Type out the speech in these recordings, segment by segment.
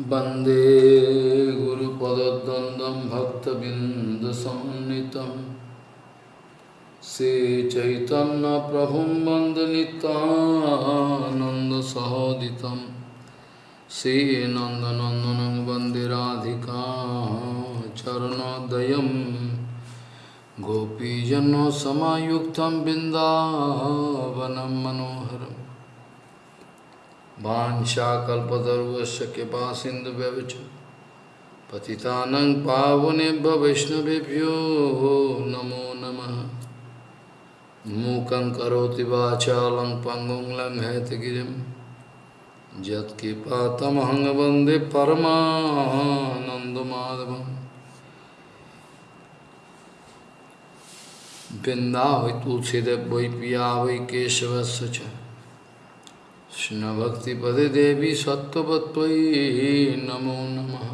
वंदे गुरुपदद्वन्द्वं भक्तबिन्दसन्नितं श्रीचैतन्यप्रभुं वन्दनितानन्दसहोदितं श्रीनन्दनन्दनं वंदे Radhika चरणोदयं। गोपीजनसमायुक्तं बिन्दावनं Vansha kalpatarvasya kipa sindhu vyavichu Patitanang pavanebha vishnavibhyo namo namaha Mukam karoti vachalam pangong lam hetagirim Jat kipa tamahanga bande paramahanandamadavam Binda vai tulsi dev vai piya vai keshavasya तुलसीदेव वै पिया वै केशवस्य च कृष्णभक्तिपदे देवी सत्त्ववत्त्वयि नमो नमः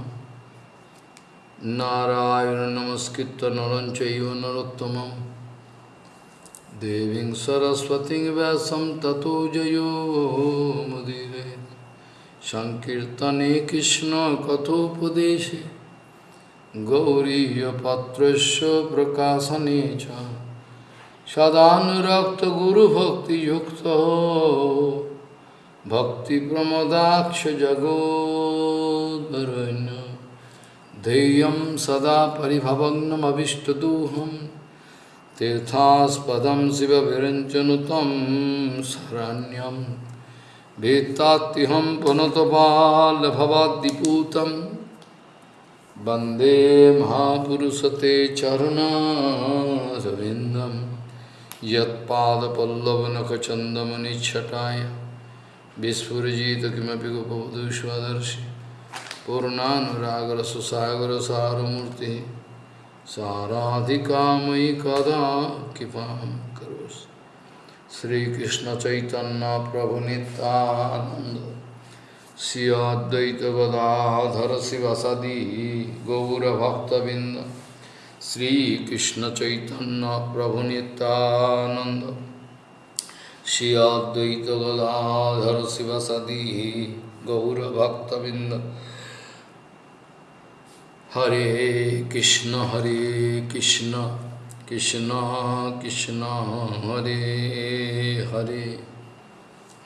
नारायण नमस्कृत्य नरं चैव नरोत्तमं देवीं सरस्वतीं व्यासं ततो जयो मुदीरे सङ्कीर्तने कृष्णकथोपदेशे गौरीयपत्रस्य प्रकाशने च सदानुरक्तगुरुभक्तियुक्तो भक्तिप्रमदाक्षजगोद्वरुण्य ध्येयं सदा परिभवग्नमभिष्टदोहं तीर्थास्पदं शिवविरञ्चनुतं शरण्यं वेत्तात्युहं पुनतपालभवाद्दिपूतं वन्दे महापुरुषते चरुणारविन्दं यत्पादपल्लवनखचन्दमनिच्छटाय विस्फुजित किमपि गोपवधूष्वदर्शि पूर्णानुरागरससागरसारमूर्ति साराधिका मयि कदा कृपां करोसि श्रीकृष्णचैतन्यप्रभुनितानन्द श्री अद्वैत गदाधर शिवसदी गौरभक्तबिंद श्रीकृष्ण चैतन्य प्रभु नित्यानंद श्री अद्वैत गदाधर शिवसदी गौरभक्तबिंद हरे कृष्ण हरे कृष्ण कृष्ण कृष्ण, हरे हरे।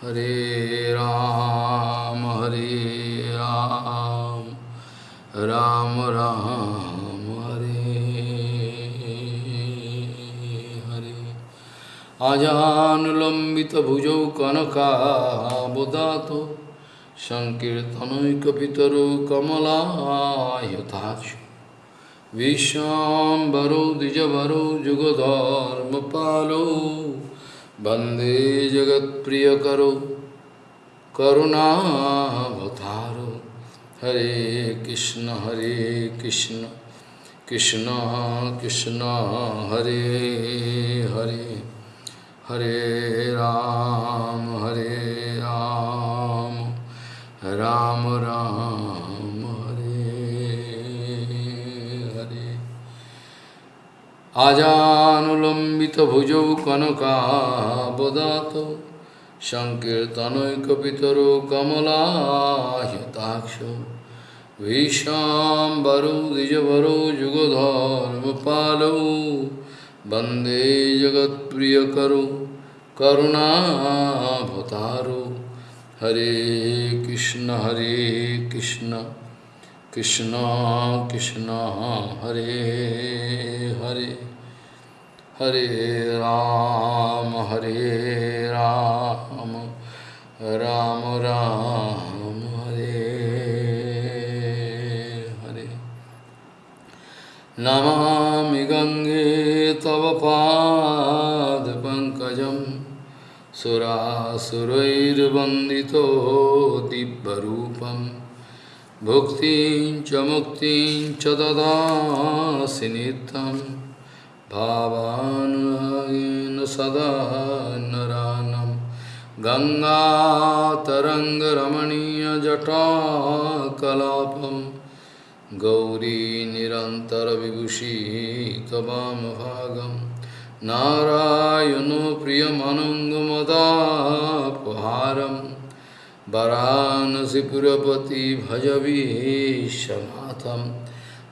हरे राम हरे राम। राम राम। अजानुलम्बितभुजौ कनकाबुदातो सङ्कीर्तनैकपितरो कमलायताक्ष विश्वाम्बरो द्विजवरो जुगधर्मपालो वन्दे जगत्प्रियकरो करुणावतारो हरे कृष्ण हरे कृष्ण कृष्ण कृष्ण हरे हरे हरे राम हरे राम राम राम हरे हरे आजानुलम्बितभुजौ कनकाबदातो सङ्कीर्तनैकपितरो कमलायताक्षो विशाम्बरो द्विजवरो युगधर्मपालो वन्दे जगत्प्रियकरो करुणाभतारो हरे कृष्ण हरे कृष्ण। कृष्ण कृष्ण, हरे हरे। हरे राम हरे राम। राम राम, हरे हरे। नमामि गङ्गे तव पादपङ्कजं सुरासुरैर्वन्दितो दिव्यरूपं भुक्तिं च मुक्तिं च ददासि नित्यम् भावानुरागेण सदा नरानं। गङ्गातरङ्गरमणीयजटाकलापं। गौरी निरन्तरविभूषी त्वमभागं नारायणो प्रियमनङ्गमदापहारं वाराणसीपुरपति भजवीशनाथं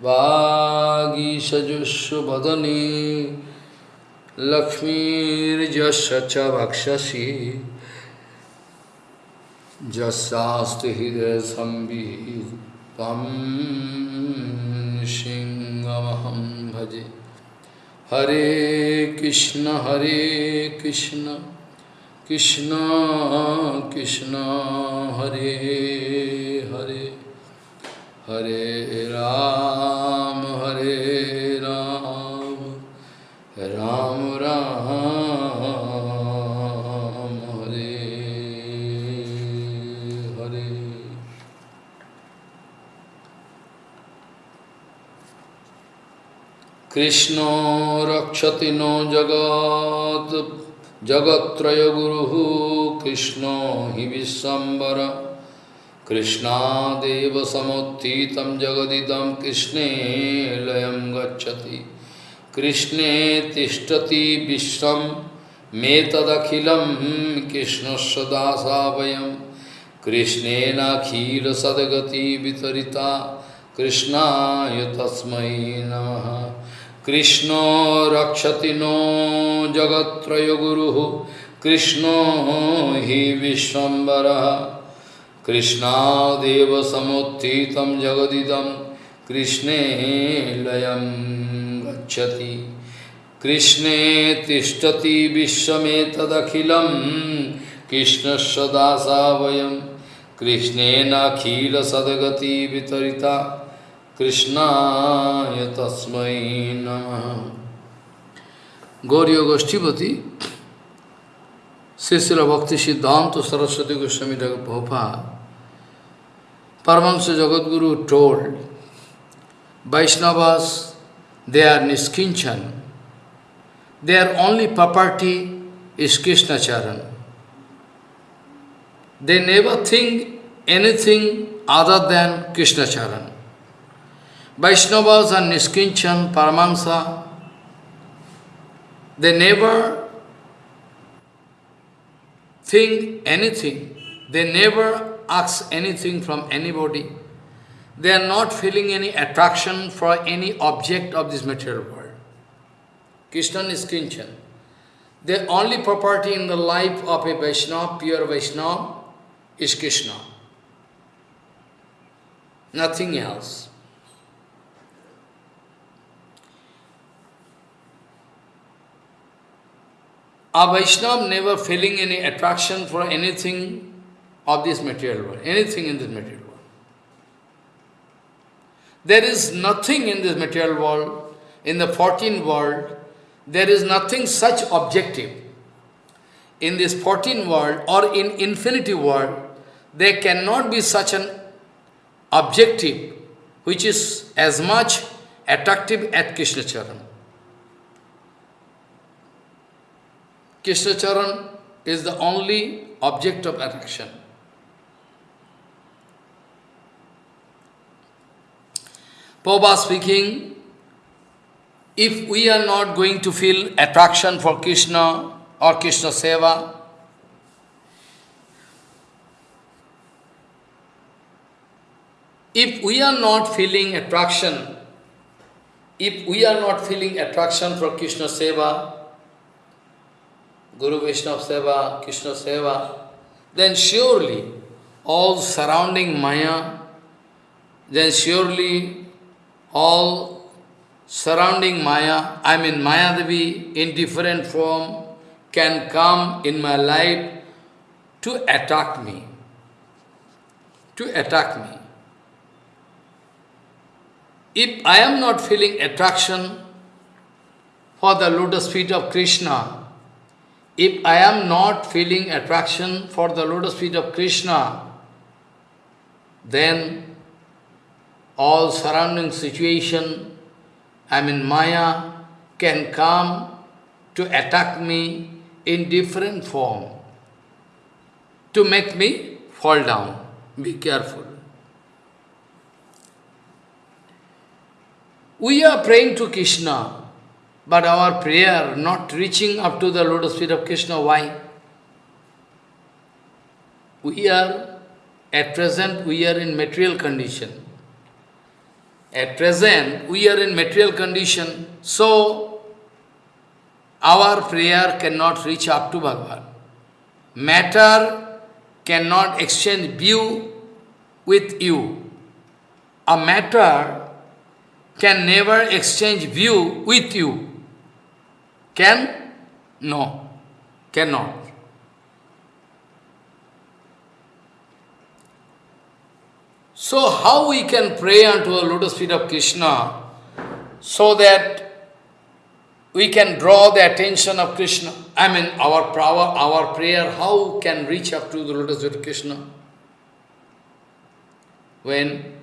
वागीषजुष्वदने लक्ष्मीर्यस्य च वक्षसि यस्यास्ति हृदयसंवितं सिंहमहं भजे Hare Krishna, Hare Krishna, Krishna Krishna, Hare Hare, Hare Ram, Hare कृष्णो रक्षति नो जगत् जगत्त्रयगुरुः कृष्णो हि विश्वम्बर कृष्णादेव समुत्थितं जगदिदं कृष्णे लयं गच्छति। कृष्णे तिष्ठति विश्वं, मेतदखिलं कृष्णस्य दासा वयं कृष्णेनाखिलसद्गतिवितरिता कृष्णाय तस्मै नमः। कृष्णो रक्षति नो जगत्रय जगत्त्रयगुरुः कृष्णो हि विश्वम्बरः कृष्णादेव समुत्थितं जगदिदं, कृष्णे लयं गच्छति। कृष्णे तिष्ठति विश्वमेतदखिलं कृष्णस्य दासा वयं कृष्णेनाखिलसद्गतिवितरिता Krishna Yatasmai Namaha. Gauriya Goshtipati, Sisila Bhakti Siddhanta Saraswati Goswami Prabhupada, Paramahansa Jagadguru told, Vaishnavas, they are niskinchan. Their only property is Krishna Charan. They never think anything other than Krishna Charan. Vaishnavas and Niskinchan, Paramahansa. They never think anything. They never ask anything from anybody. They are not feeling any attraction for any object of this material world. Krishna is. The only property in the life of a Vaishnava, pure Vaishnava, is Krishna. Nothing else. A Vaishnava never feeling any attraction for anything of this material world, anything in this material world. There is nothing in this material world, in the 14th world, there is nothing such objective. In this 14th world or in infinity world, there cannot be such an objective which is as much attractive as Krishna Charan. Krishna Charan is the only object of attraction. Prabhupada speaking, if we are not going to feel attraction for Krishna or Krishna Seva, if we are not feeling attraction, if we are not feeling attraction for Krishna Seva, Guru Vaishnava Seva, Krishna Seva, then surely all surrounding Maya, then surely all surrounding Maya, I mean Maya Devi in different form, can come in my life to attack me. To attack me. If I am not feeling attraction for the lotus feet of Krishna, if I am not feeling attraction for the lotus feet of Krishna, then all surrounding situation, I mean Maya, can come to attack me in different form, to make me fall down. Be careful. We are praying to Krishna, but our prayer not reaching up to the lotus feet of Krishna, why? We are at present we are in material condition. At present we are in material condition, so our prayer cannot reach up to Bhagavan. Matter cannot exchange view with you. A matter can never exchange view with you. Can? No, cannot. So how we can pray unto the lotus feet of Krishna so that we can draw the attention of Krishna. I mean, our power, our prayer, how can reach up to the lotus feet of Krishna? When,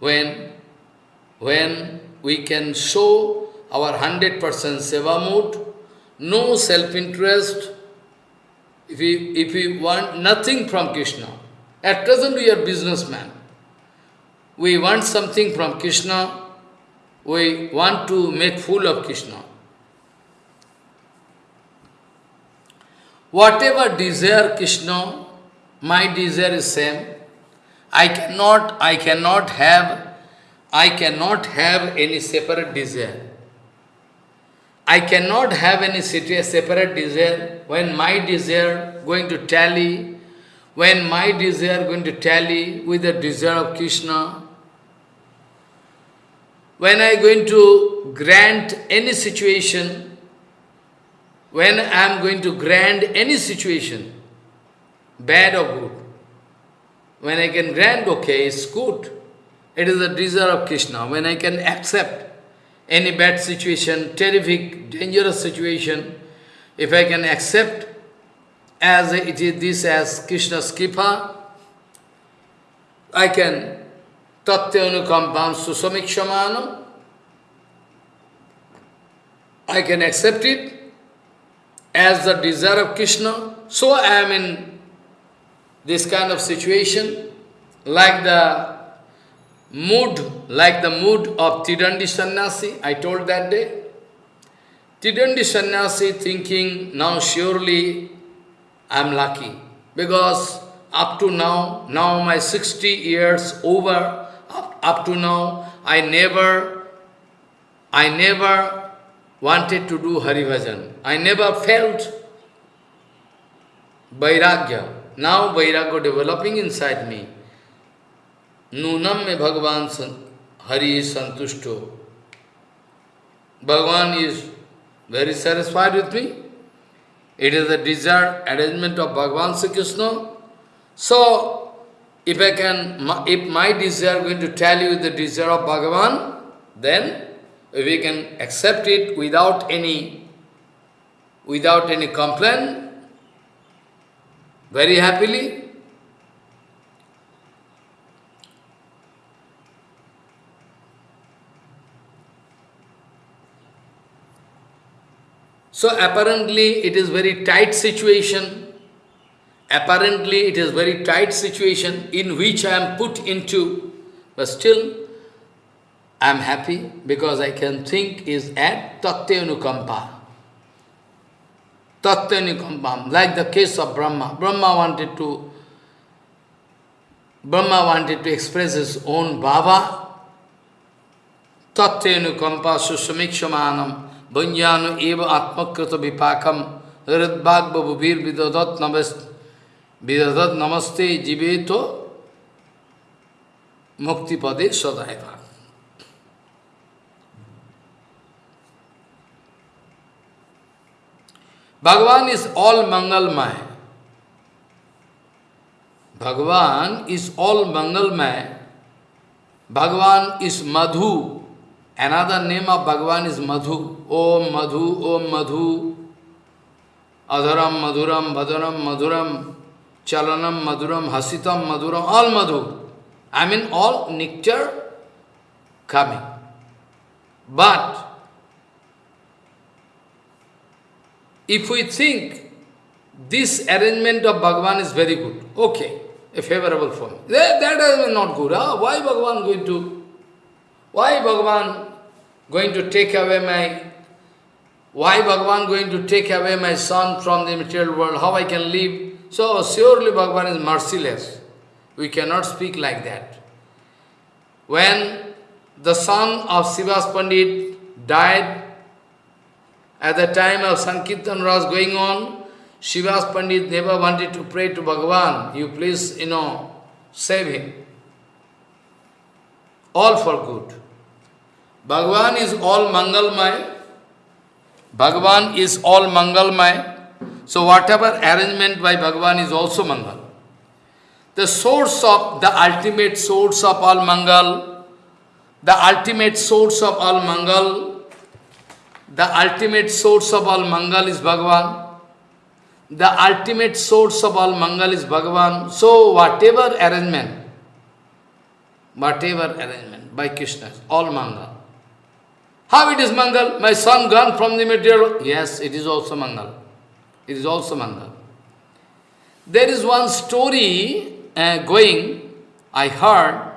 when, when we can show our 100% seva mood, no self-interest, if we, if we want nothing from Krishna. At present we are businessmen. We want something from Krishna, we want to make fool of Krishna. Whatever desire Krishna, my desire is same. I cannot, I cannot have, I cannot have any separate desire. I cannot have any separate desire when my desire going to tally, when my desire going to tally with the desire of Krishna, when I going to grant any situation when I am going to grant any situation, bad or good, when I can grant, okay, it's good. It is the desire of Krishna. When I can accept any bad situation, terrific, dangerous situation, if I can accept as it is this as Krishna's kripa, I can tatyanukampam susamikshamanam, I can accept it as the desire of Krishna, so I am in this kind of situation, like the mood, like the mood of Tridandi Sannyasi, I told that day. Tridandi Sannyasi thinking, now surely I am lucky, because up to now, now my 60 years over, up, up to now, I never, I never wanted to do Hari Bhajan. I never felt Vairagya. Now Vairagya developing inside me. Nunam me Bhagavan Hari is santushto. Bhagavan is very satisfied with me. It is the desired arrangement of Bhagavan Sri Krishna. So, if I can, if my desire going to tell you the desire of Bhagavan, then we can accept it without any, without any complaint, very happily. So apparently it is very tight situation. Apparently it is very tight situation in which I am put into, but still I am happy because I can think is at Tatyanukampa. Tatyanukampa, like the case of Brahma. Brahma wanted to Brahma wanted to express his own Baba. Tatyanukampa susamikshamanam banyanu eva atmakrita vipakam hridbhagbabhubhir vidadat namaste jiveto muktipade sadaiva. Bhagavan is all Mangalmay. Bhagavan is all Mangalmay. Bhagavan is Madhu. Another name of Bhagavan is Madhu. Om Madhu, Om Madhu. Adharam Madhuram, Bhadaram Madhuram, Chalanam Madhuram, Hasitam Madhuram, all Madhu. I mean all nectar coming. But If we think this arrangement of Bhagavan is very good, okay, a favorable for me. That, that is not good. Huh? Why Bhagavan going to, why Bhagavan going to take away my, why Bhagavan going to take away my son from the material world, how I can live? So surely Bhagavan is merciless. We cannot speak like that. When the son of Sivas Pandit died, at the time of Sankirtan was going on, Sivas Pandit never wanted to pray to Bhagavan, you please, you know, save him. All for good. Bhagavan is all Mangalmay. Bhagavan is all Mangalmay. So whatever arrangement by Bhagavan is also Mangal. The source of, the ultimate source of all Mangal, the ultimate source of all Mangal, the ultimate source of all Mangal is Bhagavan. The ultimate source of all Mangal is Bhagavan. So whatever arrangement, whatever arrangement by Krishna, all Mangal. How it is Mangal? My son gone from the material. Yes, it is also Mangal. It is also Mangal. There is one story uh, going, I heard,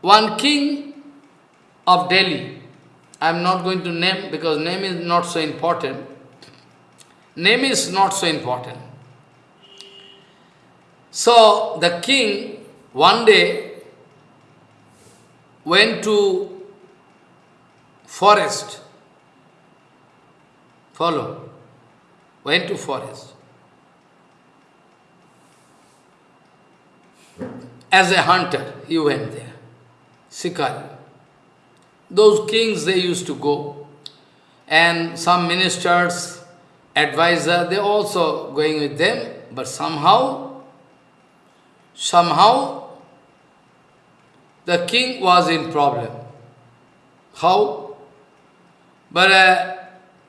one king of Delhi, I am not going to name because name is not so important. Name is not so important. So the king one day went to forest. Follow. Went to forest. As a hunter, he went there. Sikari. Those kings, they used to go. And some ministers, advisor, they also going with them, but somehow, somehow, the king was in problem. How? But uh,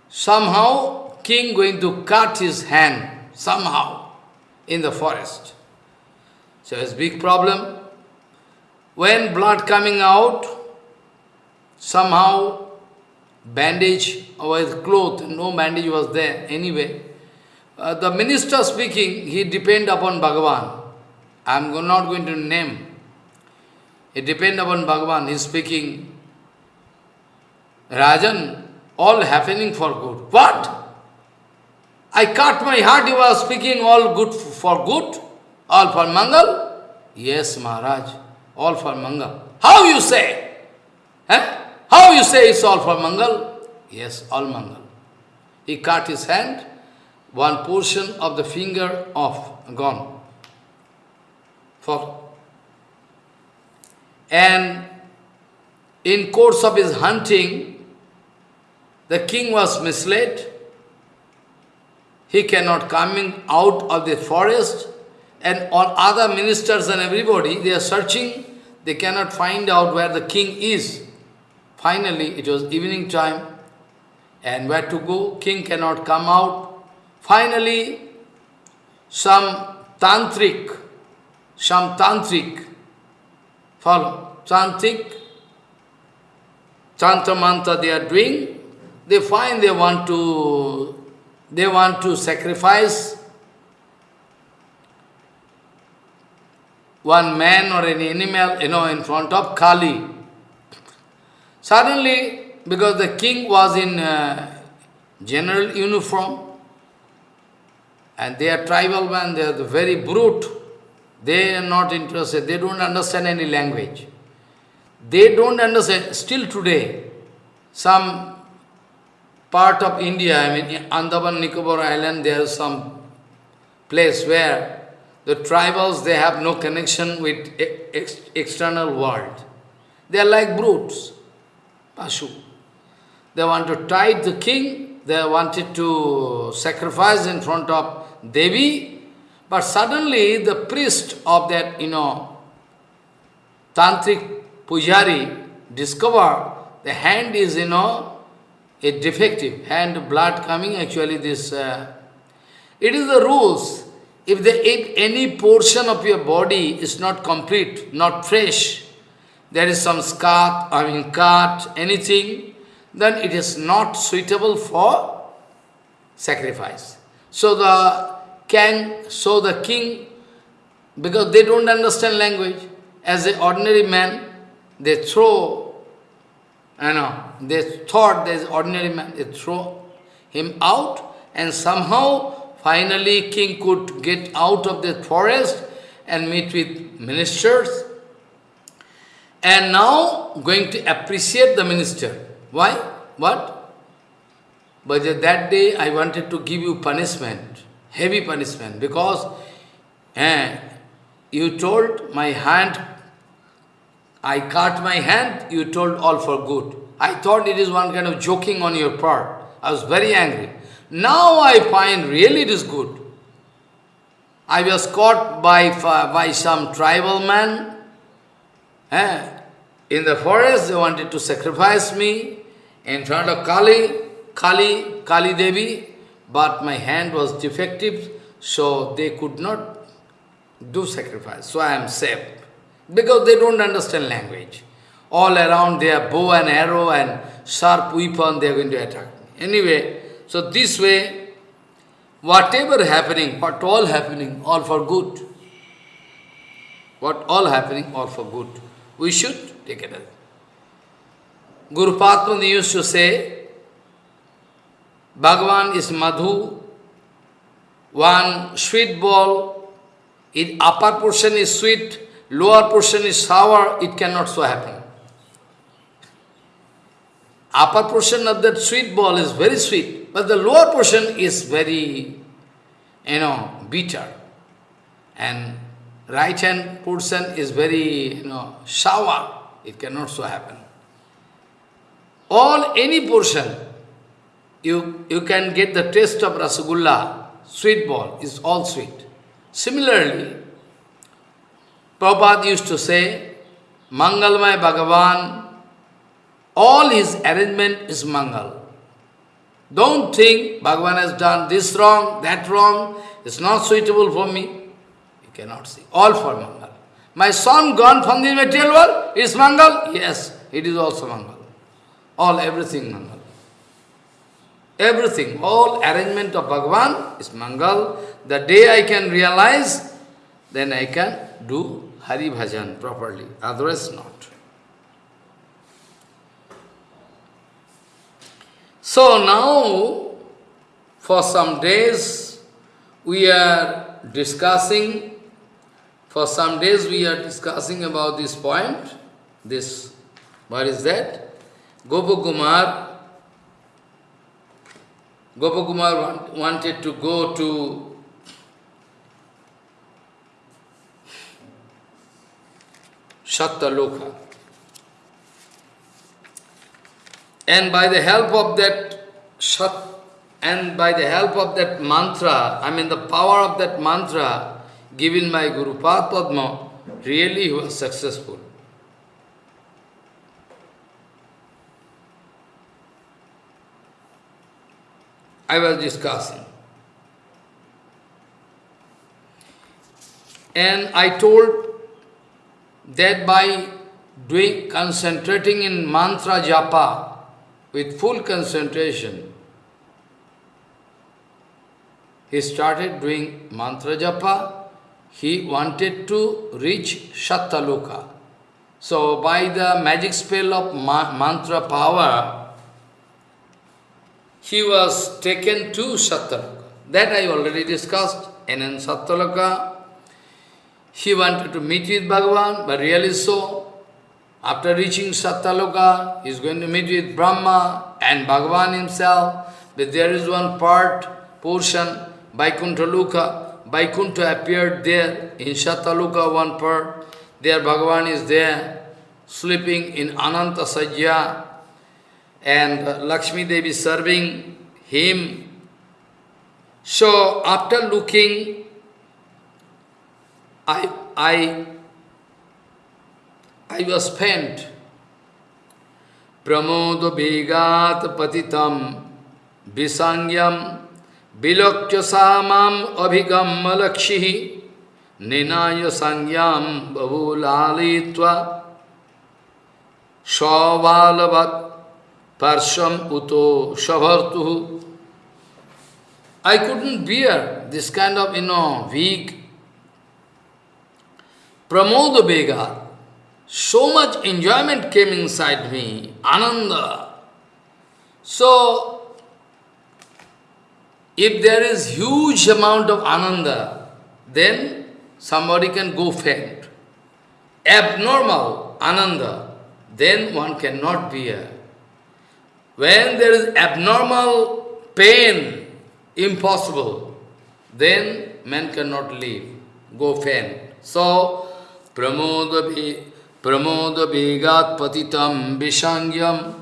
somehow, king going to cut his hand, somehow, in the forest. So it's big problem. When blood coming out, somehow bandage with cloth, no bandage was there anyway. Uh, the minister speaking, he depend upon Bhagavan. I am not going to name. He depend upon Bhagavan. He is speaking, Rajan, all happening for good. What? I cut my heart, you are speaking all good for good? All for Mangal? Yes, Maharaj, all for Mangal. How you say? Eh? How you say it's all for Mangal? Yes, all Mangal. He cut his hand, one portion of the finger off, gone. For and in course of his hunting, the king was misled. He cannot coming out of the forest and all other ministers and everybody, they are searching, they cannot find out where the king is. Finally, it was evening time, and where to go? King cannot come out. Finally, some tantric, some tantric, follow, tantric, tantra mantra they are doing, they find they want to, they want to sacrifice one man or any animal, you know, in front of Kali. Suddenly, because the king was in uh, general uniform, and they are tribal men, they are the very brute, they are not interested, they don't understand any language. They don't understand, still today, some part of India, I mean Andaman Nicobar Island, there is some place where the tribals, they have no connection with ex external world. They are like brutes. Pashu. They want to tie the king, they wanted to sacrifice in front of Devi, but suddenly the priest of that, you know, tantric pujari discovered the hand is, you know, a defective, hand blood coming, actually this, uh, it is the rules. If, the, if any portion of your body is not complete, not fresh, there is some scar, I mean cut, anything, then it is not suitable for sacrifice. So the king, so the king, because they don't understand language, as an ordinary man, they throw, you know, they thought there's ordinary man, they throw him out, and somehow finally king could get out of the forest and meet with ministers. And now going to appreciate the minister. Why? What? But that day I wanted to give you punishment, heavy punishment, because eh, you told my hand, I cut my hand, you told all for good. I thought it is one kind of joking on your part. I was very angry. Now I find really it is good. I was caught by, by some tribal man. Eh? In the forest, they wanted to sacrifice me in front of Kali, Kali, Kali Devi, but my hand was defective, so they could not do sacrifice. So I am safe. Because they don't understand language. All around they their bow and arrow and sharp weapon, they are going to attack me. Anyway, so this way, whatever happening, what all happening, all for good. What all happening, all for good. We should take it as. Guru Padma used to say, Bhagavan is Madhu, one sweet ball, its upper portion is sweet, lower portion is sour, it cannot so happen. Upper portion of that sweet ball is very sweet, but the lower portion is very, you know, bitter. And right hand portion is very, you know, sour. It cannot so happen. All, any portion, you, you can get the taste of rasagulla, sweet ball, is all sweet. Similarly, Prabhupada used to say, Mangalmay Bhagavan all his arrangement is Mangal. Don't think Bhagavan has done this wrong, that wrong, it's not suitable for me. You cannot see. All for Mangal. My son gone from the material world, is Mangal? Yes, it is also Mangal. All, everything Mangal. Everything, all arrangement of Bhagavan is Mangal. The day I can realize, then I can do Hari Bhajan properly, otherwise not. So now, for some days, we are discussing, for some days we are discussing about this point, this, what is that? Gopakumar, Gopakumar want, wanted to go to Satyaloka. And by the help of that Shat, and by the help of that mantra, I mean the power of that mantra given by Guru Padma, really he was successful. I was discussing. And I told that by doing concentrating in mantra japa, with full concentration, he started doing mantra japa. He wanted to reach Shattaloka. So by the magic spell of ma mantra power, he was taken to Sattaloka. That I already discussed. And in Sattaloka, he wanted to meet with Bhagavan, but really so, after reaching Satyaloka, he is going to meet with Brahma and Bhagavan himself. But there is one part, portion, Vaikuntha Luka. Vaikuntha appeared there in Satyaloka, one part. There Bhagavan is there, sleeping in Ananta Sajya. And Lakshmi Devi serving him. So after looking, I, I I was spent. Pramodo Begat Patitam Visangyam Vilokya Samam Abhigam Malakshihi Ninaya Sangyam Bahulalitva Shavalavat Parsham Uto Shavartuhu I couldn't bear this kind of, you know, weak Pramodo Begat so much enjoyment came inside me, ananda. So, if there is huge amount of ananda, then somebody can go faint. Abnormal ananda, then one cannot bear. When there is abnormal pain, impossible, then man cannot live, go faint. So, pramoda pramoda vegat patitam vishangyam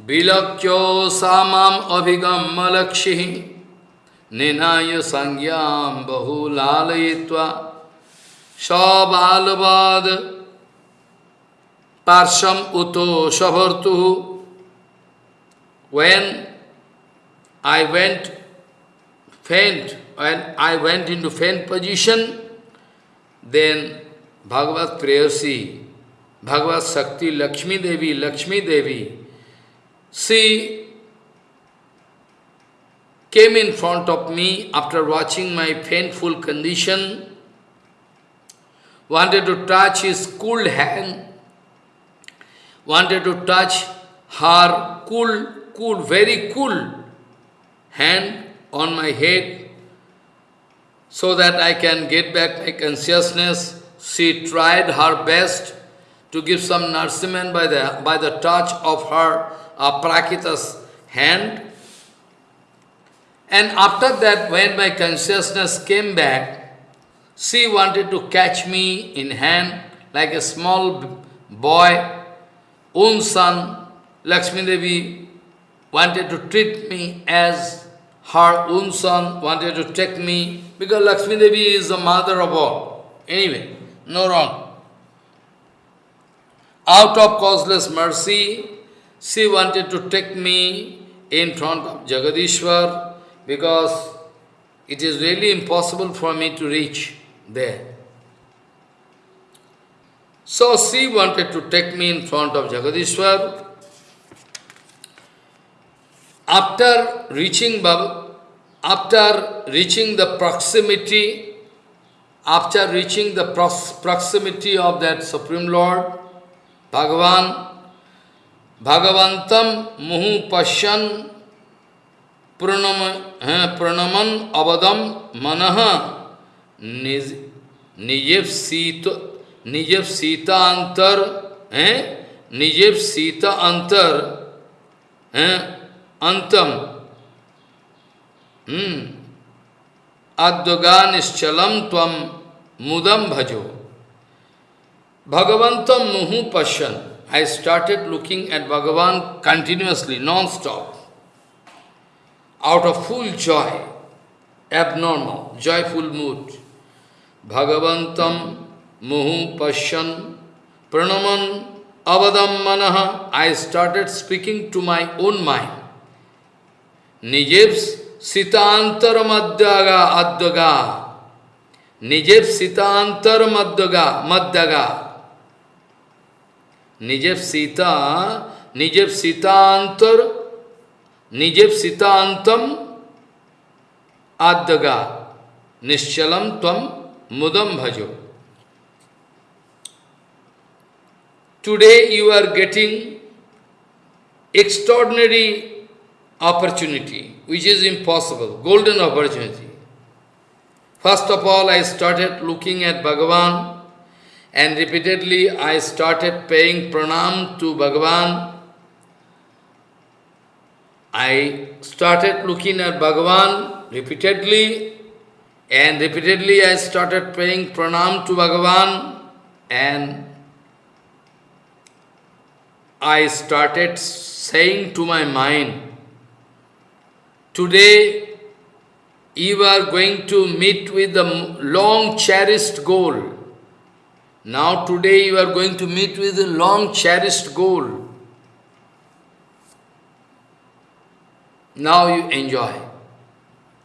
vilakyo samam abhigam malakshi निनाय संज्ञाम बहुलालयित्वा सबालवाद पार्श्वम उतो सभर्तु when I went faint, when I went into faint position, then Bhagavad Prayasi, Bhagavad Shakti, Lakshmi Devi, Lakshmi Devi, she came in front of me after watching my painful condition, wanted to touch his cool hand, wanted to touch her cool, cool, very cool hand on my head so that I can get back my consciousness. She tried her best to give some nourishment by the, by the touch of her Aprakita's hand. And after that, when my consciousness came back, she wanted to catch me in hand like a small boy, own son, Lakshmi Devi wanted to treat me as her own son, wanted to take me, because Lakshmi Devi is the mother of all. Anyway, no wrong. Out of causeless mercy, she wanted to take me in front of Jagadishwar, because it is really impossible for me to reach there. So she wanted to take me in front of Jagadishwar. After reaching Baba, after reaching the proximity, after reaching the proximity of that Supreme Lord, Bhagavan, Bhagavantam Muhu Pashyan प्रणम प्रणमन अवदम मन निज निजेव शीत निजेव सीता अंतर है निजेव सीता अंतर है अंतम हम्म अद्वगा निश्चलम तम मुदम भजो भगवंतम मुहु पश्यन I started looking at Bhagwan continuously non stop out of full joy, abnormal, joyful mood. Bhagavantam muhu pashyan pranaman avadam manaha. I started speaking to my own mind. निजेप्स सितांतर मध्यगा अद्वगा निजेप सीतांतर मध्यगा मध्यगा निजेप सीता निजेप सीतांतर निजेप सीतांतम आद्यगा निश्चलम तम मुदम भजो। Today you are getting extraordinary opportunity, which is impossible, golden opportunity. First of all, I started looking at Bhagavan and repeatedly I started paying pranam to Bhagavan I started looking at Bhagavan repeatedly, and repeatedly I started paying pranam to Bhagavan, and I started saying to my mind, today you are going to meet with the long cherished goal. Now today you are going to meet with the long cherished goal. Now you enjoy.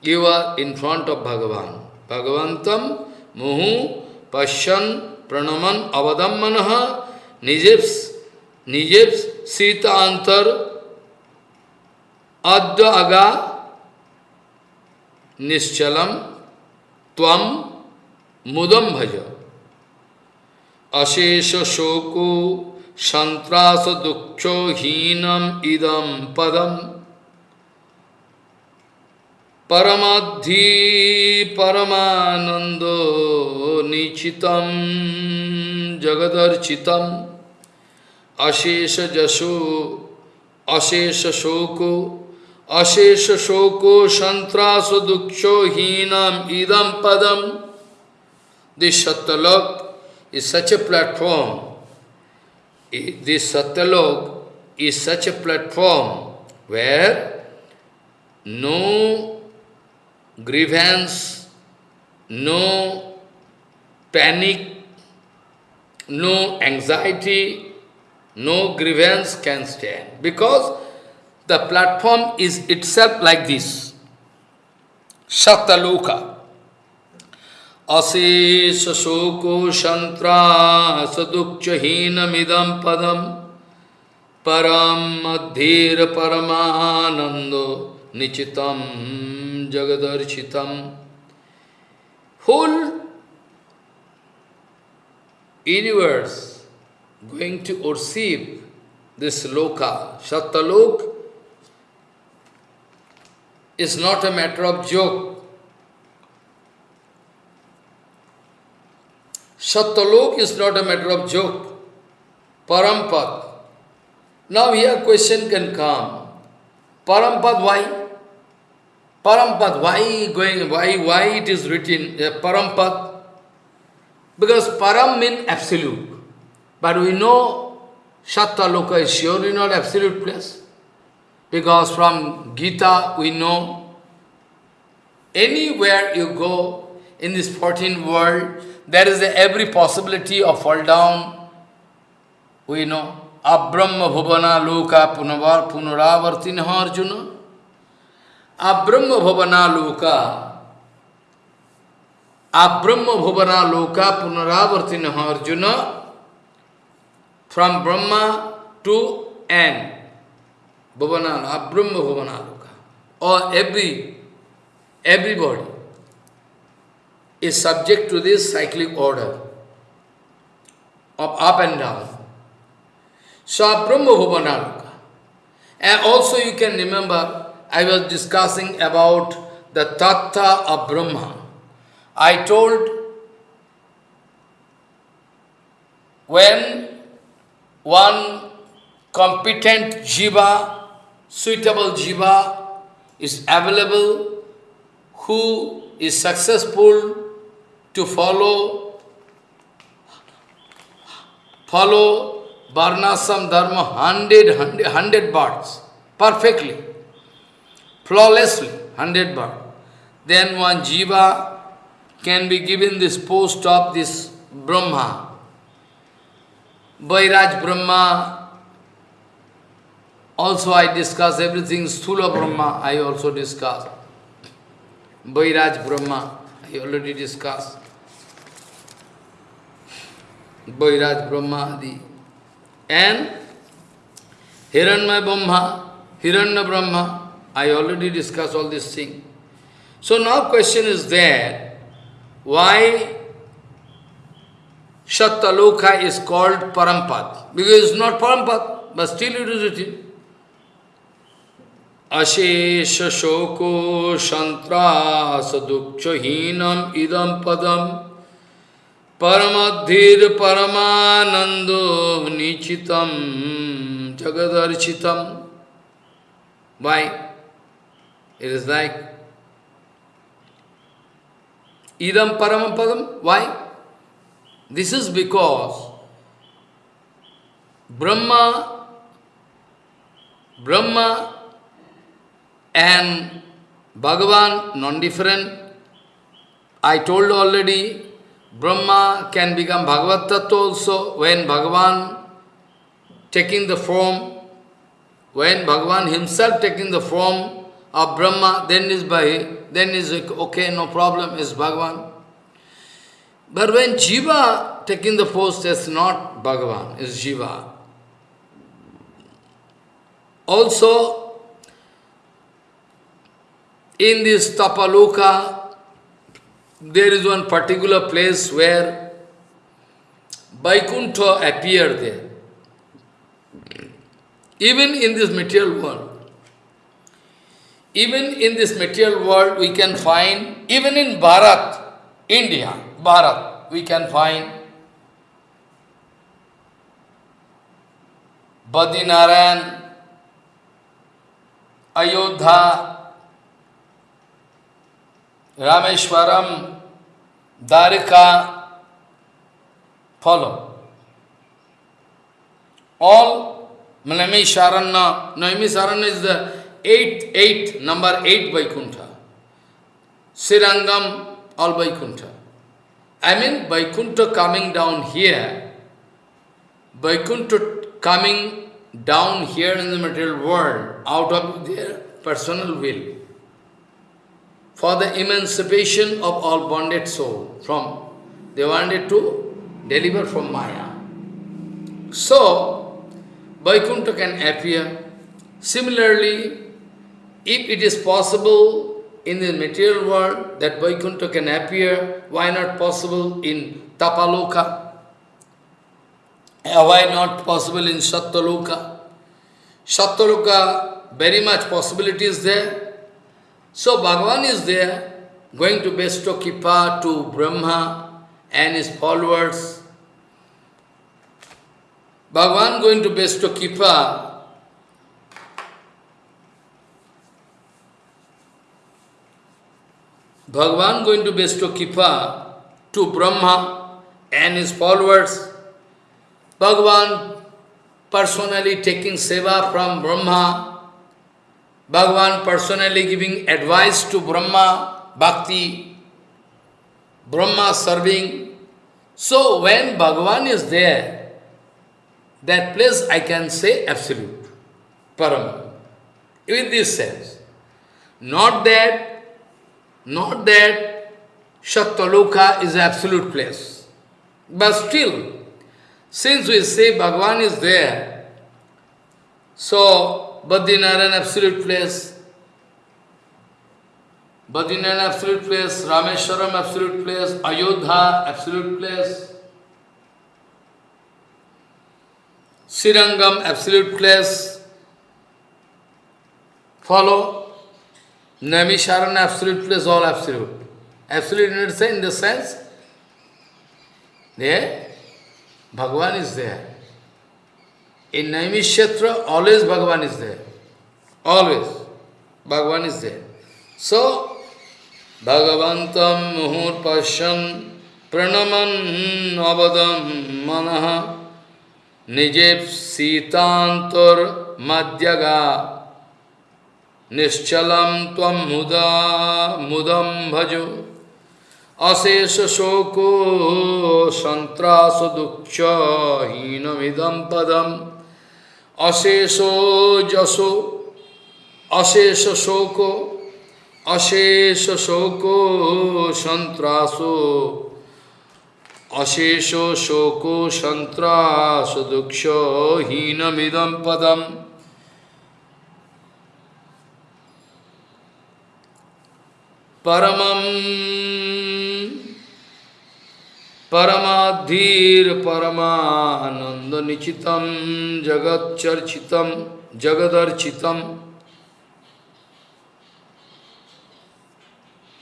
You are in front of Bhagavan. Bhagavantam muhu pashyan pranaman avadam manaha nijeps nijeps sita antar adya aga nischalam tvam mudam bhaja ashesha shoko santrasa dukkho hinam idam padam Paramadhi Paramanando Nichitam Jagadarchitam Ashesha Jasu Ashesha Shoko Ashesha Shoko Shantrasa Duksho Hinam Idam Padam This Satyalok is such a platform. This Satyalok is such a platform where no grievance, no panic, no anxiety, no grievance can stand. Because the platform is itself like this. Shataloka. Asesha shoko shantra sadukchahina midam padam param adhir paramanando nichitam jagadarchitam. Whole universe going to receive this loka, shatalok, is not a matter of joke. Satalok is not a matter of joke. Parampad. Now here question can come. Parampad, why? Parampad, why going, why, why it is written uh? Because Param means absolute. But we know Shatta Loka is surely not absolute place. Because from Gita we know anywhere you go in this 14th world, there is every possibility of fall down. We know. Abrahma Bhuvana Loka Punavar Punaravartinha Arjuna. Abrahma Bhavana Loka, Abrahma Bhavana Loka Punaravartina Arjuna, from Brahma to N, Bhavana, Abrahma Bhavana Loka, or every, everybody is subject to this cyclic order of up and down. So Brahma Bhavana Loka. And also you can remember I was discussing about the Tattva of Brahma. I told when one competent jiva, suitable jiva is available, who is successful to follow follow Varnasam Dharma hundred, hundred, hundred parts, perfectly flawlessly, 100 bar. Then one jiva can be given this post of this Brahma. Vairaj Brahma, also I discuss everything, Sthula Brahma I also discuss. Vairaj Brahma, I already discussed. Vairaj Brahma Adi. And Hiranyamaya Brahma, Hiranya Brahma, I already discussed all these things. So now question is there, why Shattaloka is called Parampad? Because it's not Parampad, but still it is written. Ashesha Shoko Shantrasa Dukchahinam Idam Padam Paramadhir Paramanando Nichitam Jagadarchitam. Why? It is like Idam Paramapadam. Why? This is because Brahma, Brahma and Bhagavan non-different. I told already, Brahma can become Bhagavad Tattva also when Bhagavan taking the form, when Bhagavan himself taking the form of Brahma, then is by, then is okay, no problem, is Bhagavan. But when Jiva taking the post, it's not Bhagavan, is Jiva. Also, in this Tapaloka, there is one particular place where Vaikuntha appeared there. Even in this material world, even in this material world we can find, even in Bharat, India, Bharat, we can find Badinaran, Ayodhya, Rameshwaram, Dwarika, follow. All Naimisharanya, Naimisharanya is the eighth, eighth, number eight Vaikuntha. Sirangam, all Vaikuntha. I mean Vaikuntha coming down here, Vaikuntha coming down here in the material world out of their personal will for the emancipation of all bonded soul from they wanted to deliver from Maya. So, Vaikuntha can appear. Similarly, if it is possible in the material world that Vaikuntha can appear, why not possible in Tapaloka? Uh, why not possible in Sattaloka? Sattaloka, very much possibility is there. So Bhagavan is there, going to bestow Kipa to Brahma and his followers. Bhagavan going to bestow Kipa Bhagavan going to bestow Kipa to Brahma and his followers. Bhagavan personally taking seva from Brahma, Bhagavan personally giving advice to Brahma, Bhakti, Brahma serving. So when Bhagavan is there, that place I can say absolute, Param, in this sense. Not that, not that Shattaloka is absolute place, but still since we say Bhagavan is there, so Badrinaran absolute place, Badrinaran absolute place, Rameshwaram absolute place, Ayodhya absolute place, Sirangam absolute place, follow, Naimisharan absolute place, all absolute. Absolute in the sense, there Bhagavan is there. In Naimishyatra, always Bhagavan is there. Always. Bhagavan is there. So, Bhagavantam muhur pasyan pranaman avadam manaha nijep sitantor madhyaga nischalam tvam muda mudam bhajo अशेष शोको संत्रास दुक्ष हीनमिदम पदम अशेषो जसो अशेष शोको अशेष शोको संत्रासो अशेषो शोको संत्रास दुक्ष हीनमिदम पदम। परमम Paramadhir Paramananda Nichitam Jagat Charchitam Jagadarchitam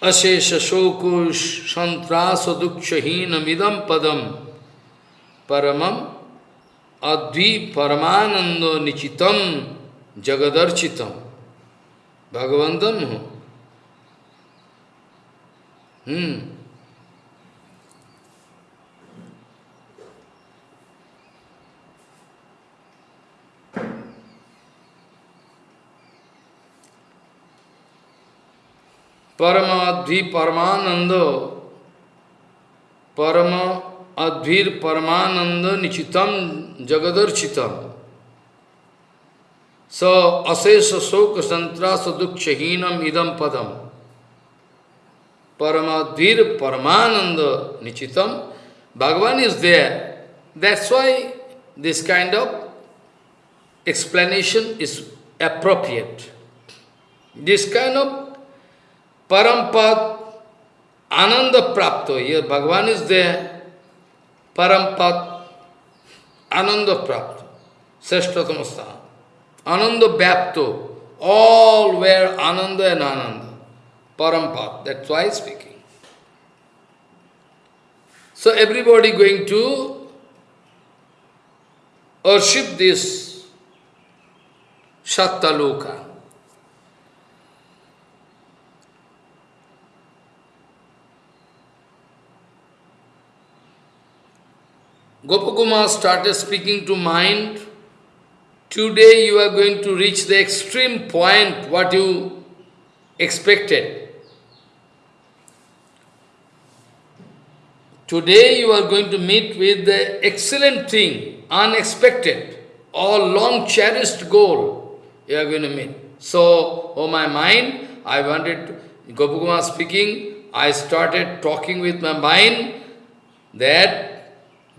Ashesha Shokush Santrasa Dukshahina Midam Padam Paramam Advi Paramananda Nichitam Jagadarchitam Bhagavantam. Hmm. Parama Dvi Paramananda Parama Advir Paramananda Nichitam Jagadarchitam. So Asesa Soka Santrasa Dukchahinam Idam Padam. Paramadvir Paramananda Nichitam. Bhagavan is there. That's why this kind of explanation is appropriate. This kind of Parampad, Ananda Prapto. Here Bhagavan is there. Parampad, Ananda Prapto. Seshtatamastha. Ananda Vyapto. all were Ananda and Ananda, Parampath, that's why speaking. So everybody going to worship this Sattaloka. Gopakumar started speaking to mind. Today you are going to reach the extreme point what you expected. Today you are going to meet with the excellent thing, unexpected, or long cherished goal you are going to meet. So, oh my mind, I wanted, to, Gopakumar speaking, I started talking with my mind that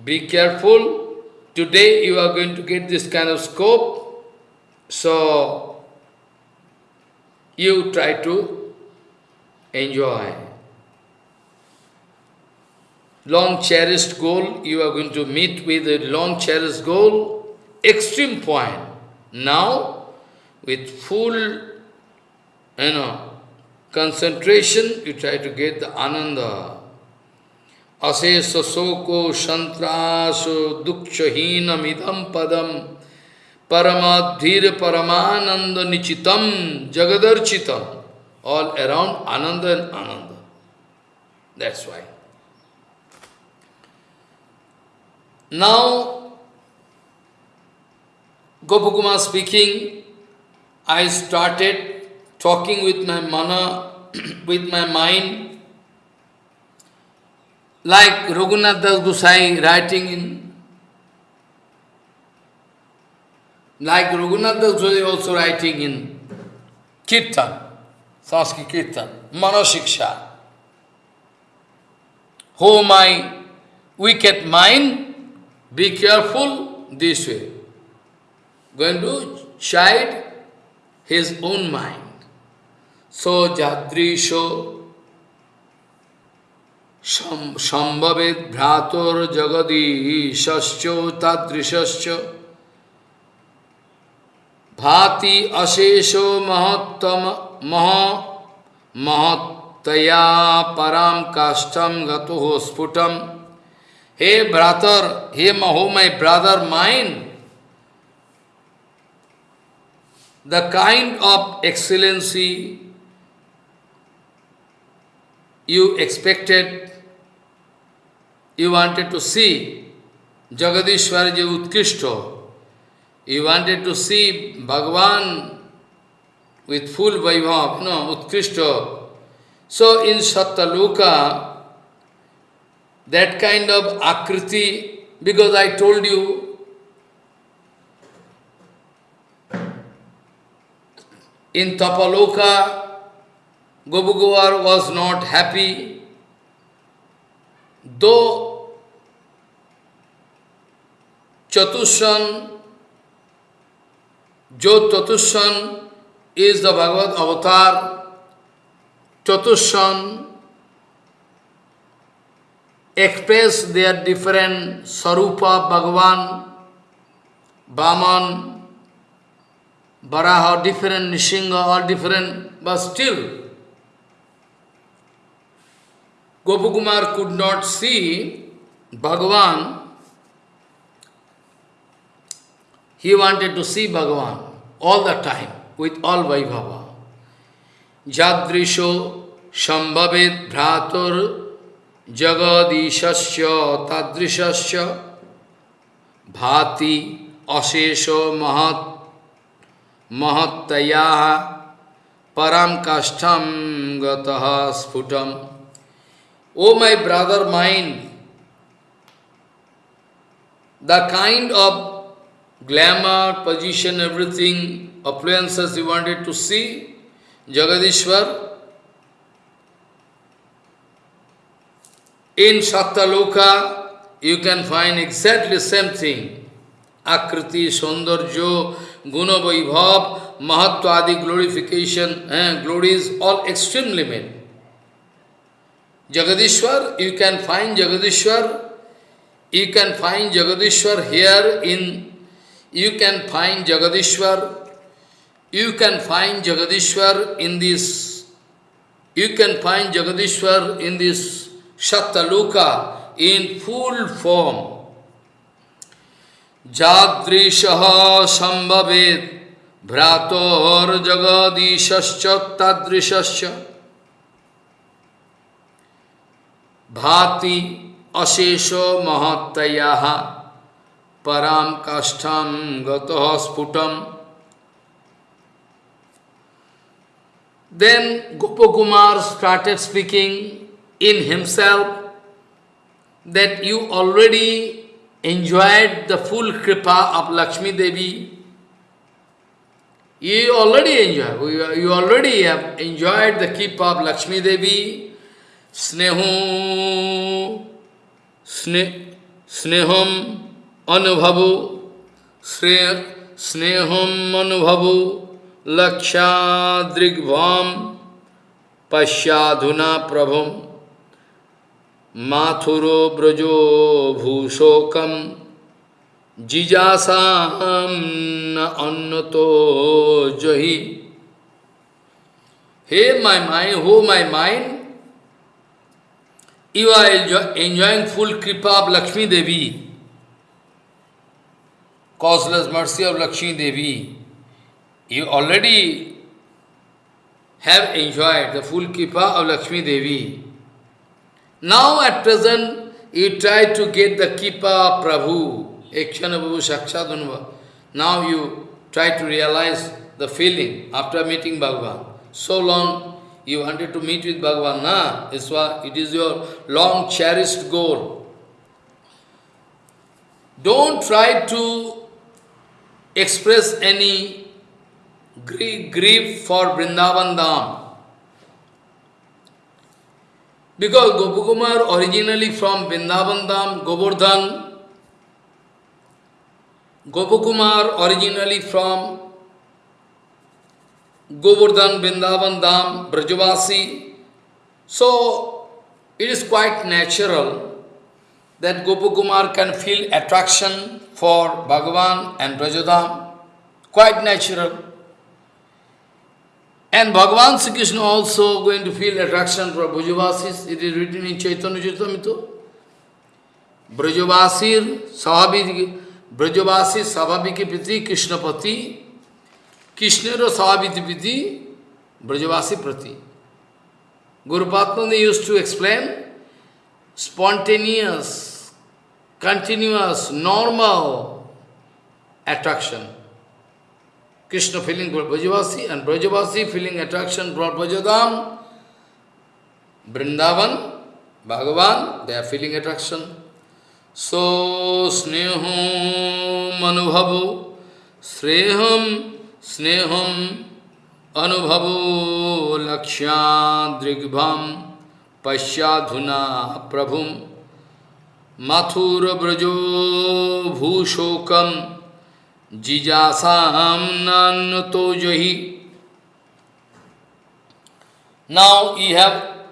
be careful. Today you are going to get this kind of scope. So, you try to enjoy. Long cherished goal, you are going to meet with a long cherished goal, extreme point. Now, with full, you know, concentration, you try to get the ananda. अशेष शोको संतास दुखहीन इदम पदम परमाधीर परमानंद निचितम जगदर्चितम all around ananda. And ananda that's why now Gopakumar speaking I started talking with my man with my mind like Raghunath Das Gosai writing in, like Raghunath Das Gosai also writing in Kirtan, Sanskrit Kirtan, Manosiksha. Oh my wicked mind, be careful this way. Going to chide his own mind. So Jadrisho সম্ভবেদ ভ্রাতর জগদীশ্চ তাদৃশ্য ভাতি অশেষ মহত্তম মহ মহত্তয়া পরাম কাষ্ঠম গত স্ফুটম হে ব্রাতর হে মহো my brother mind the kind of excellency you expected you wanted to see Jagadishwar ji Utkishto, you wanted to see Bhagavan with full Vaibhav, no, Utkishto. So in Sattaloka, that kind of akriti, because I told you, in Tapaloka, Gopakumar was not happy Though Chatushan, Jo Chatushan is the Bhagavad avatar, Chatushan express their different Sarupa, Bhagavan, Brahman, Varaha, different Nishinga, all different, but still Gopakumar could not see Bhagavan, he wanted to see Bhagavan all the time, with all Vaibhava. Jadrisho Shambhavet Bhratur Jagadishasya Tadrishasya Bhati Ashesho Mahat Mahattaya Param Kashtam Gataha Sputam O my brother mine, the kind of glamour, position, everything, affluences you wanted to see, Jagadishwar, in Sattaloka, you can find exactly same thing. Akriti, Saundarjo, Guna Vaibhav, Mahatva Adi glorification, eh, glories, all extreme limit. Jagadishwar, you can find Jagadishwar, you can find Jagadishwar here in, you can find Jagadishwar you can find Jagadishwar in this, you can find Jagadishwar in this Shataluka in full form. Jadrishaha sambhavet भ्रातोर जगदीश्च तदृश्च भाति अशेषो महत्तया पराम काष्ठम गतः Then Gopakumar started speaking in himself that you already enjoyed the full kripa of Lakshmi Devi. You already enjoy, you already have enjoyed the kripa of Lakshmi Devi. स्नेहो, स्ने स्नेहम अनुभव श्रेय स्नेहम अनुभव लक्षादृग्भम पश्चाधुना प्रभुम माथुरो ब्रजो भूशोकम जिजासा अन्न तो जो hey my mind oh my mind you are enjoy, enjoying full kripa of Lakshmi Devi, causeless mercy of Lakshmi Devi. You already have enjoyed the full kripa of Lakshmi Devi. Now at present, you try to get the kripa of Prabhu, Ekshana Prabhu Shakshadunva. Now you try to realize the feeling after meeting Bhagavan. So long you wanted to meet with Bhagavan, na? It is your long cherished goal. Don't try to express any grief for Vrindavan Dham. Because Gopakumar originally from Vrindavan Dham, Govardhan, Gopakumar originally from Govardhan, Vrindavan Dham, Brajavasi. So, it is quite natural that Gopakumar can feel attraction for Bhagavan and Brajadham. Quite natural. And Bhagavan Sri Krishna also going to feel attraction for Brajavasis. It is written in Chaitanya Charitamrita. Brajavasir Sahabhiti Brajavasi Sahabhiki Priti Krishna Pati Krishna स्वाभिधि विधि? ब्रजवासी प्रति। गुरुपात्म ने use to explain spontaneous continuous normal attraction Krishna feeling Brajavasi and Brajavasi feeling attraction Brajadham Vrindavan, Bhagavan they are feeling attraction so sneha मनुभव श्रेहम sneham anubhavu, lakshadrigbham, pasyadhuna prabhum, mathura brajo bhushokam, Jijasam nanto johi. Now you have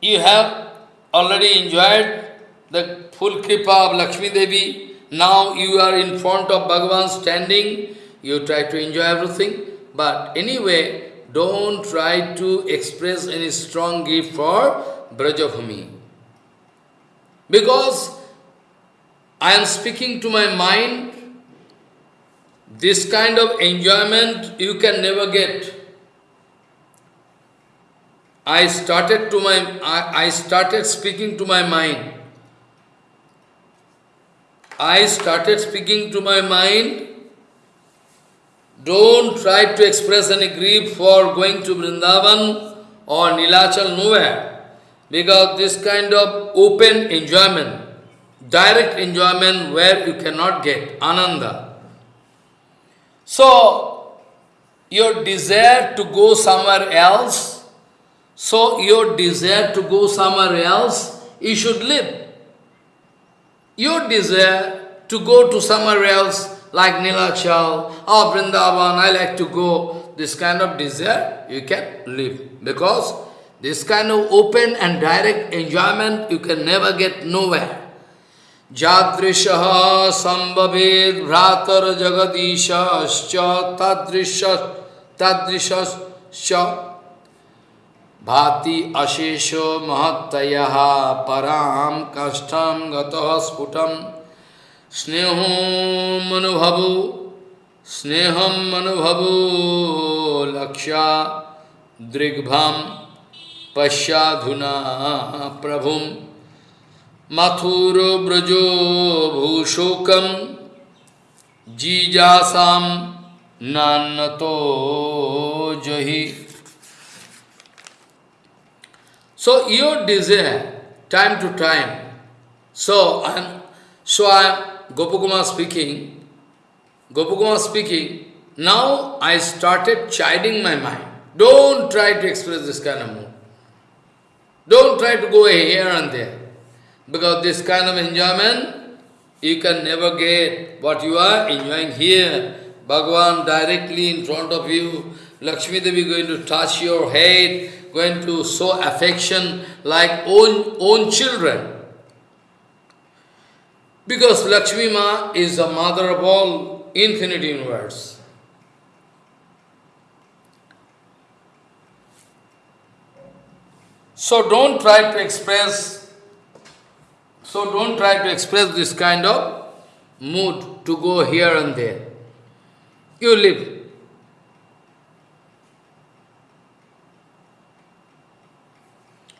you have already enjoyed the full kripa of Lakshmi Devi. Now you are in front of Bhagavan standing. You try to enjoy everything. But anyway, don't try to express any strong gift for Brajabhumi. Because I am speaking to my mind, this kind of enjoyment you can never get. I started to my I, I started speaking to my mind. I started speaking to my mind. Don't try to express any grief for going to Vrindavan or Nilachal nowhere. Because this kind of open enjoyment direct enjoyment where you cannot get, ananda. So, your desire to go somewhere else, so your desire to go somewhere else, you should live Your desire to go to somewhere else, like Nilachal or Vrindavan, I like to go, this kind of desire, you can live. Because this kind of open and direct enjoyment, you can never get nowhere. जादृशः सम्भवेद् भ्रातर्जगदीशश्च तादृश तादृशश्च भाति अशेषो महत्तय पराम कष्टम गफुटम स्नेह मनुभव स्नेह मनुभव लक्षा दृग्भम पश्याधुना प्रभु मथुर ब्रजो जीजा जीजासाम नान्नतो जही। So your desire, time to time. So I am, so I am Gopakumar speaking. Gopakumar speaking. Now I started chiding my mind. Don't try to express this kind of mood. Don't try to go here and there. Because this kind of enjoyment, you can never get what you are enjoying here. Bhagavan directly in front of you. Lakshmi Devi going to touch your head going to show affection like own, own children. Because Lakshmi Ma is the mother of all infinite universe. So don't try to express, so don't try to express this kind of mood to go here and there. You live.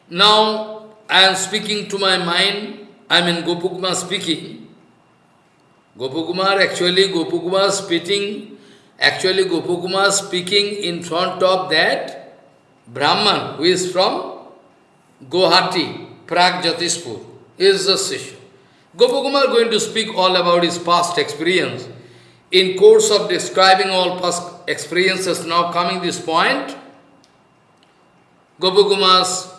Now I am speaking to my mind, I in Gopukumar speaking. Gopukumar actually Gopukumar speaking, actually Gopukumar speaking in front of that Brahman who is from Guwahati, Prag Jyotishpur, is the Sishu. Gopakumar going to speak all about his past experience. In course of describing all past experiences, now coming this point, Gopakumar's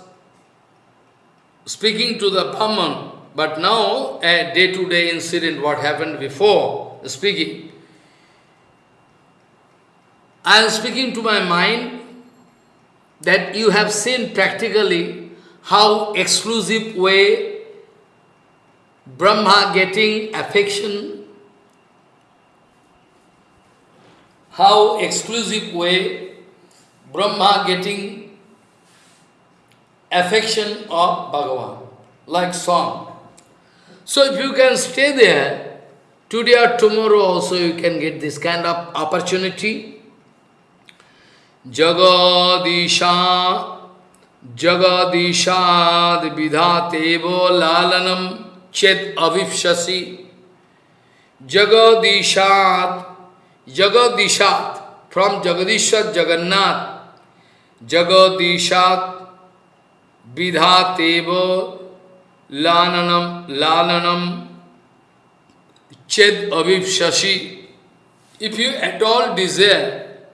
speaking to the Brahman, but now a day-to-day -day incident, what happened before speaking. I am speaking to my mind that you have seen practically how exclusive way Brahma getting affection, how exclusive way Brahma getting affection of Bhagavan, like song. So if you can stay there, today or tomorrow also you can get this kind of opportunity. Jagadisha, Jagadishad vidhatevo lalanam chet avipshasi. Jagadishad, Jagadishat, from Jagadishat Jagannath, Jagadishat Vidhateva Lananam Lalanam Ched Abhivshashi. If you at all desire,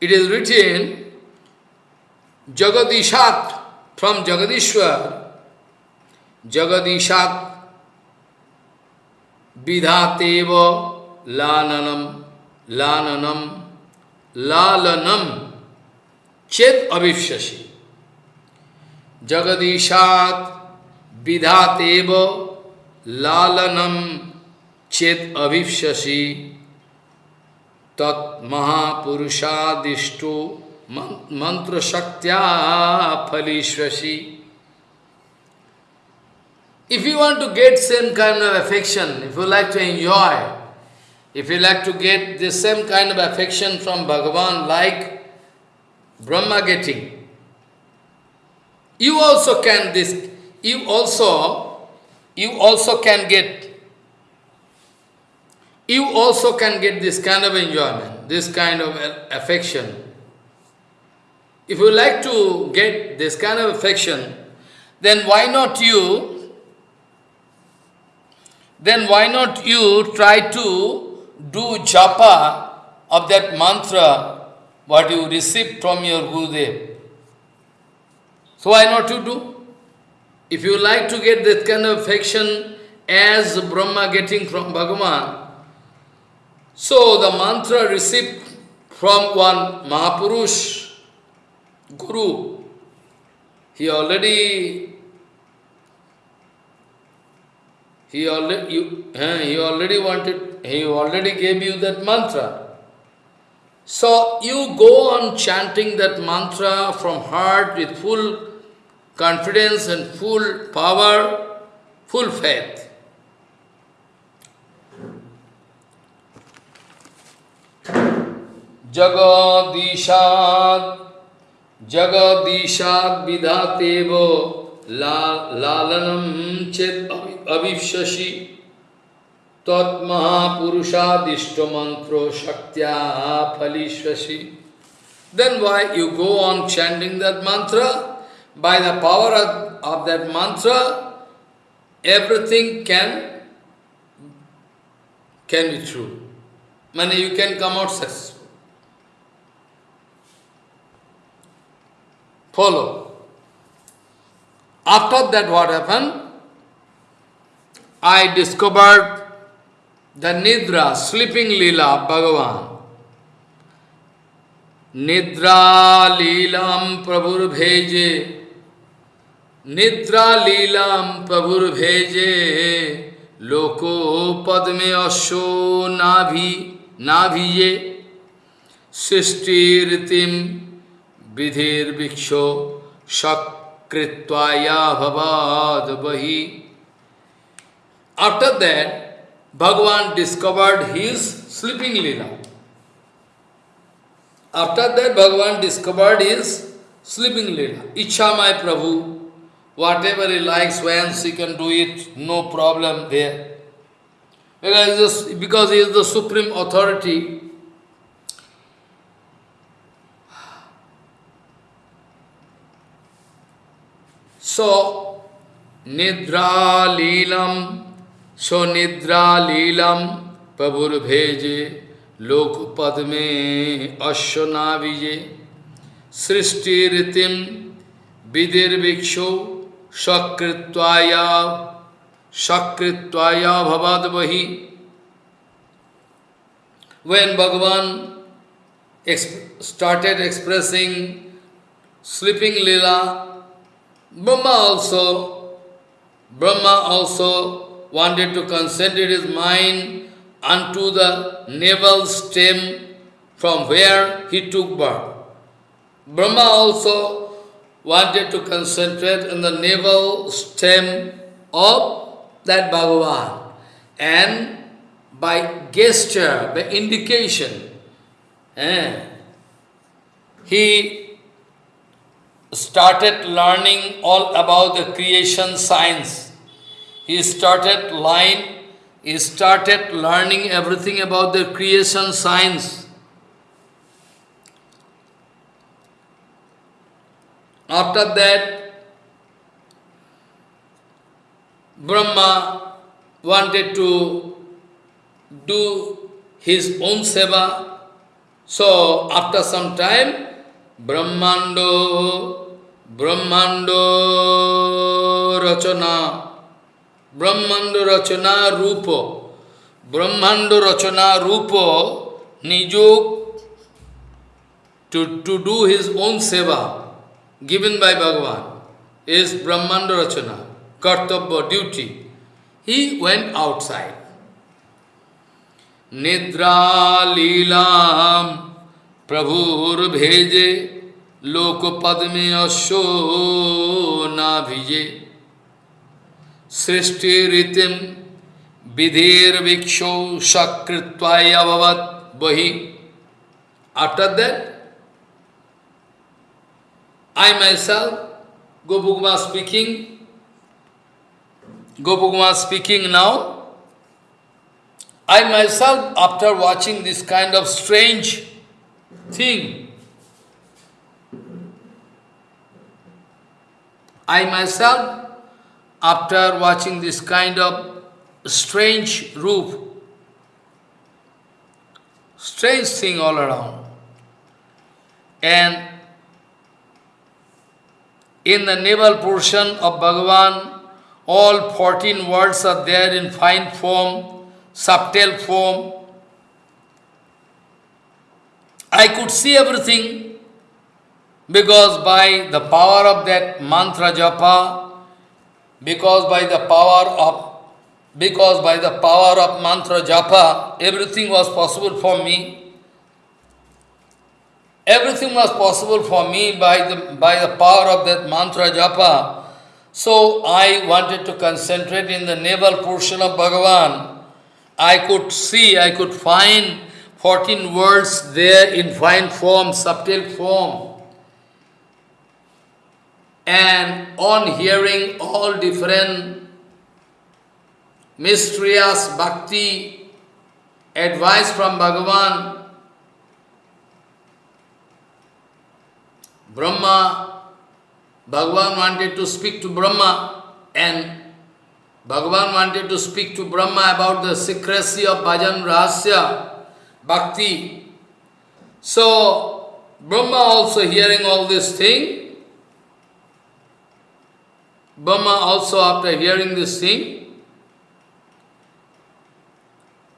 it is written Jagadishat from Jagadishwar, Jagadishat vidhateva lananam lananam lalanam चेत अभिष्यसी जगदीशात विधातेव लालनम, चेत अभिष्यसी तत्महापुरुषादिष्टो मंत्र शक्त्या फलीश्वसी If you want to get same kind of affection, if you like to enjoy, if you like to get the same kind of affection from Bhagavan like Brahma getting. You also can this, you also, you also can get, you also can get this kind of enjoyment, this kind of affection. If you like to get this kind of affection, then why not you, then why not you try to do japa of that mantra what you received from your Gurudev. So why not you do? If you like to get that kind of affection as Brahma getting from Bhagavan, so the mantra received from one Mahapurush, Guru, he already He already, you, he already wanted, he already gave you that mantra. So you go on chanting that mantra from heart with full confidence and full power, full faith. Jagadishad, Jagadishad Vidhatevo ला लालनम चेत अभिशशि तत्महापुरुषादिष्ट मंत्रो शक्त्या फलिशशि then why you go on chanting that mantra by the power of that mantra everything can can be true mainly you can come out successful follow After that what happened? I discovered the Nidra, sleeping Leela, Bhagavan. Nidra Leelam Prabhur Bheje Nidra Leelam Prabhur Bheje Loko Padme Asho Nabhi Nabhiye Srishti Ritim Vidhir Viksho कृत्वायाभवाद बही after that Bhagavan discovered his sleeping lila after that Bhagavan discovered his sleeping lila iccha my prabhu whatever he like svayam she can do it no problem there because is the supreme authority So, Nidra Leelam सो निद्रा लीलम प्रभुर भेजे लोक पद में अश्वना विजे सृष्टि रीतिम विधिर्भिक्षो सकृत्वाया सकृत्वाया भवद वही when Bhagavan started expressing sleeping lila, Brahma also, Brahma also wanted to concentrate his mind unto the navel stem from where he took birth. Brahma also wanted to concentrate on the navel stem of that Bhagavan. And by gesture, by indication, eh, he started learning all about the creation science he started line, he started learning everything about the creation science. After that, Brahma wanted to do his own seva. So, after some time, Brahmando, ब्रह्मांड रचना ब्रह्मांड रचना रूप ब्रह्मांड रचना रूप निजोग to, to do his own seva given by Bhagavan is Brahmanda Rachana, kartabba, duty. He went outside. Nidra Leelam Prabhur Bheje लोक पद में अशो ना भिजे सृष्टि रीतिम विधेर भिक्षो सकृत्वायवत बही। After that I my go Gopukumar speaking Gopukumar speaking now I myself after watching this kind of strange thing I myself after watching this kind of strange roof, strange thing all around. And in the navel portion of Bhagavan, all 14 words are there in fine form, subtle form. I could see everything because by the power of that mantra japa, because by the power of because by the power of mantra japa, everything was possible for me. Everything was possible for me by the, by the power of that mantra japa. So I wanted to concentrate in the naval portion of Bhagavan. I could see, I could find 14 words there in fine form, subtle form. And on hearing all different mysterious bhakti advice from Bhagavan, Brahma, Bhagavan wanted to speak to Brahma and Bhagavan wanted to speak to Brahma about the secrecy of bhajan rahasya bhakti. So, Brahma also hearing all this thing, Brahma also after hearing this thing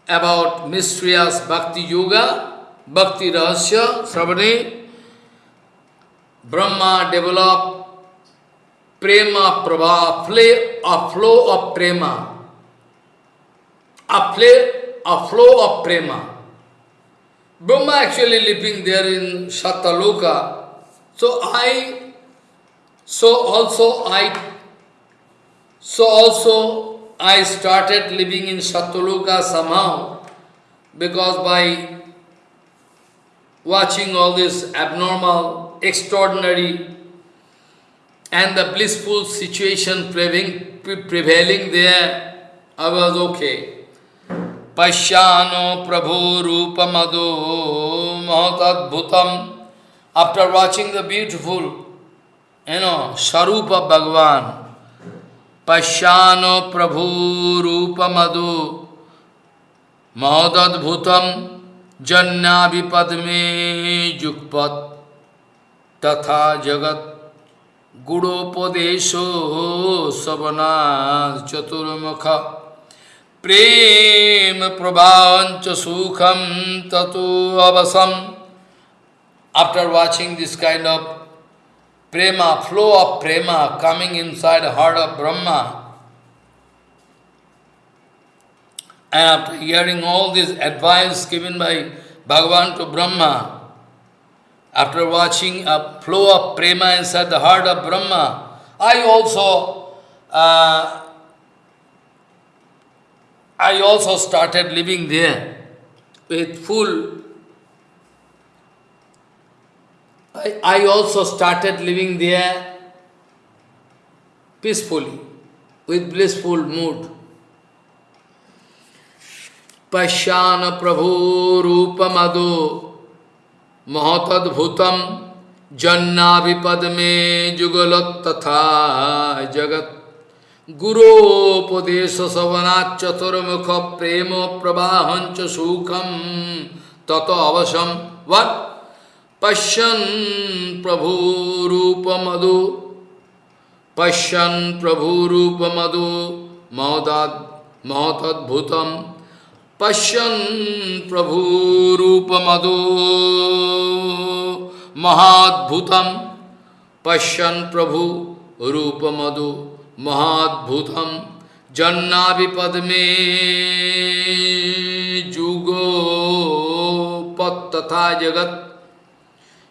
about mysterious bhakti yoga, bhakti rahasya, Sravani, Brahma developed prema prabha, a flow of prema, a, a flow of prema. Brahma actually living there in Satyaloka. So I, so also I, so also I started living in Satyaloka somehow because by watching all this abnormal, extraordinary and the blissful situation prevailing, prevailing there, I was okay. Pashyano Prabhu Rupamado Mahatadbhutam. After watching the beautiful, you know, Sarupa Bhagavan, पश्यानो प्रभुरूपमधु। महोदद्भुतम जन्नाभिपद में जुगपत तथा जगत गुणोपदेशो सबना चतुर्मुख प्रेम प्रभावंच सुखम ततो अवसम after watching this kind of prema, flow of prema coming inside the heart of Brahma, and after hearing all this advice given by Bhagavan to Brahma, after watching a flow of prema inside the heart of Brahma, I also uh, I also started living there with full I, I also started living there peacefully, with blissful mood. पश्यान प्रभु रूपमदो महतद्भुतम जन्नाभिपद में जुगल तथा जगत गुरोपदेश सवनात् चतुर्मुख प्रेम प्रवाहं च सुखम तत अवशम वट पश्यन् प्रभुरूपमधु। पश्यन् प्रभुरूपमधु। महोदाद महतद्भुतम पश्यन् मधु महाद्भुतम। पश्यन् प्रभु जन्ना महाद्भुतम। पद में जुगो पत तथा जगत।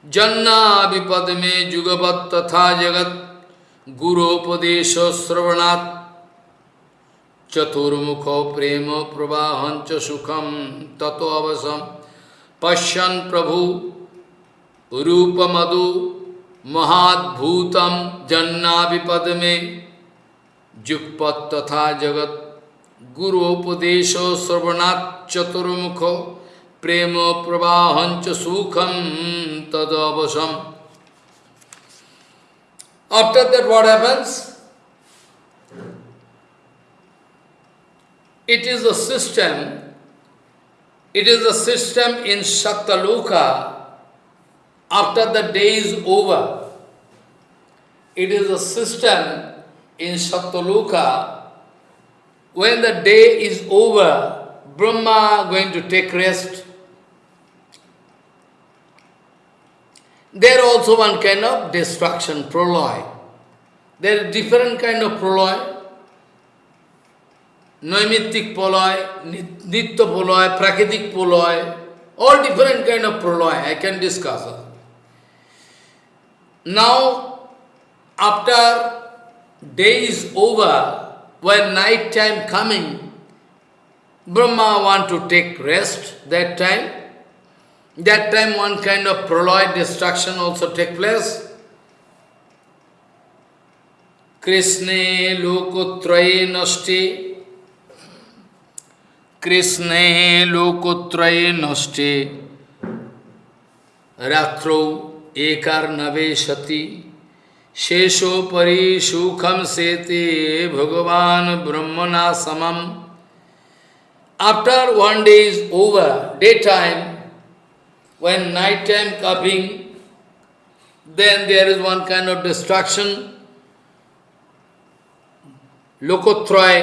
जन्नाभिपद में जुगपत तथा जगत। गुरोपदेश श्रवणात्। चतुर्मुख प्रेम प्रवाहंच सुखम ततो अवसम पश्यन प्रभु रूपमधु महाद्भूतम जन्नाभिपद में जुगपत तथा जगत। गुरोपदेश श्रवणात् चतुर्मुख प्रेम प्रवाहंच सुखम तदवशम After that what happens? It is a system, it is a system in Shaktaloka after the day is over. It is a system in Satyaloka, when the day is over, Brahma going to take rest. There also one kind of destruction, proloy. There are different kind of proloy. Naimittik Poloy, Nitya Poloy, Prakritik Poloy, all different kind of proloy I can discuss. Now, after day is over, when night time coming, Brahma want to take rest that time. That time one kind of proloy destruction also take place. Krishna lokutraye nasti कृष्णे लोकोत्रये नष्टे रात्रौ एकार्नवे सती शेषोपरि सुखम सेते भगवान ब्रह्मणा समम After one day is over, daytime, when night time coming, then there is one kind of destruction. Lokotroy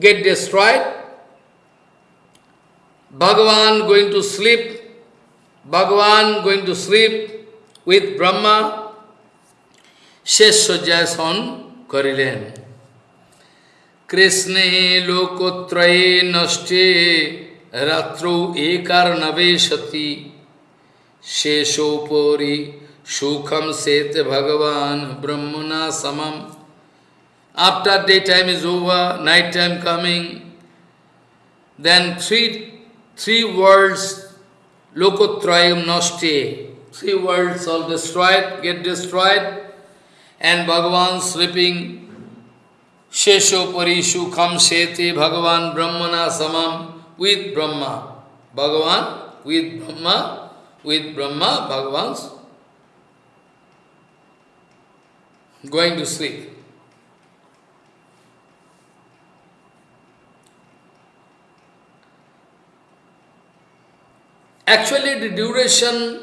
get destroyed. Bhagavan going to sleep, Bhagavan going to sleep with Brahma, Sheshwajason Korilen. Krishne lokotraye nashte ratro ekar naveshati Sheshopori sukham sete Bhagavan Brahmana samam After daytime is over, night time coming, then three, three worlds, lokotrayam nasti, three worlds all destroyed, get destroyed, and Bhagavan sleeping, Shesho Parishu Kham Seti Bhagavan Brahmana Samam with Brahma. Bhagavan with Brahma, with Brahma, Bhagavan's going to sleep. Actually the duration,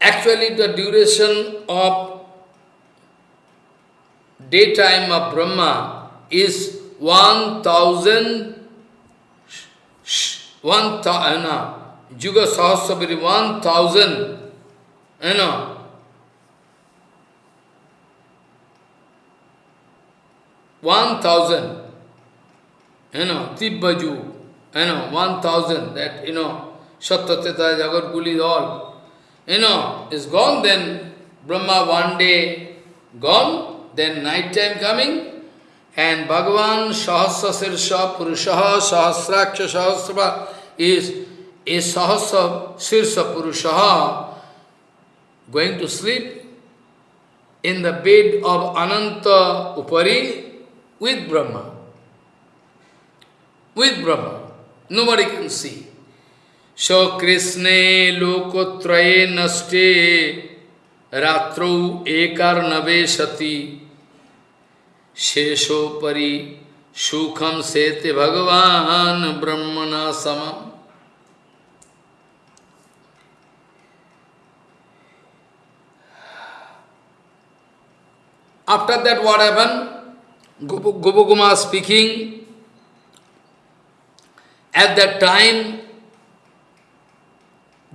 actually the duration of daytime of Brahma is 1000 one thousand, uh, Juga Sahasrabhiri, one thousand, you know, one thousand, you know, Tibbaju, you know, one thousand, that, you know, Satyateta, Jagat Guli, all, you know, is gone, then. Brahma one day gone, then night time coming, and Bhagavan Sahasra Sirsha Purushaha Sahasraksha Sahasra is a Sahasra Sirsha going to sleep in the bed of Ananta Upari with Brahma. With Brahma. Nobody can see. So Krishna Lokotraye Naste Ratrau Ekarnave Sati शेषोपरि सुखम सेते भगवान ब्रह्मणा सम After that, what happened? Gopaguma speaking. At that time,